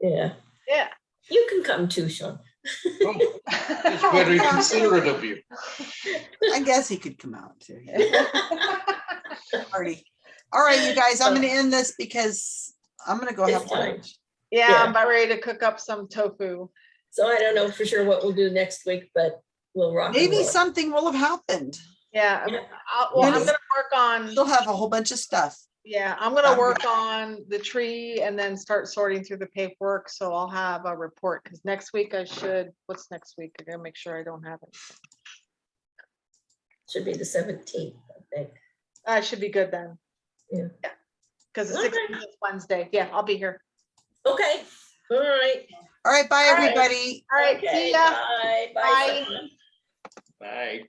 Yeah, yeah. you can come too, Sean. It's very considerate of you. I guess he could come out too. yeah. Party. All right, you guys, I'm gonna end this because I'm gonna go have It's time. lunch. Yeah, Yeah. I'm about ready to cook up some tofu. So I don't know for sure what we'll do next week, but we'll rock. and Maybe roll. something will have happened. Yeah, I'm- Yeah. I'll- well, I'm gonna work on. You'll have a whole bunch of stuff. Yeah, I'm gonna Um, work on the tree and then start sorting through the paperwork, so I'll have a report, because next week I should, what's next week? I gotta make sure I don't have it. Should be the seventeenth, I think. I should be good then. Yeah. Because the Okay. sixteenth is Wednesday. Yeah, I'll be here. Okay, all right. All right, bye, All right. everybody. All right, Okay, see ya. Bye. Bye. Bye. Sean. Bye.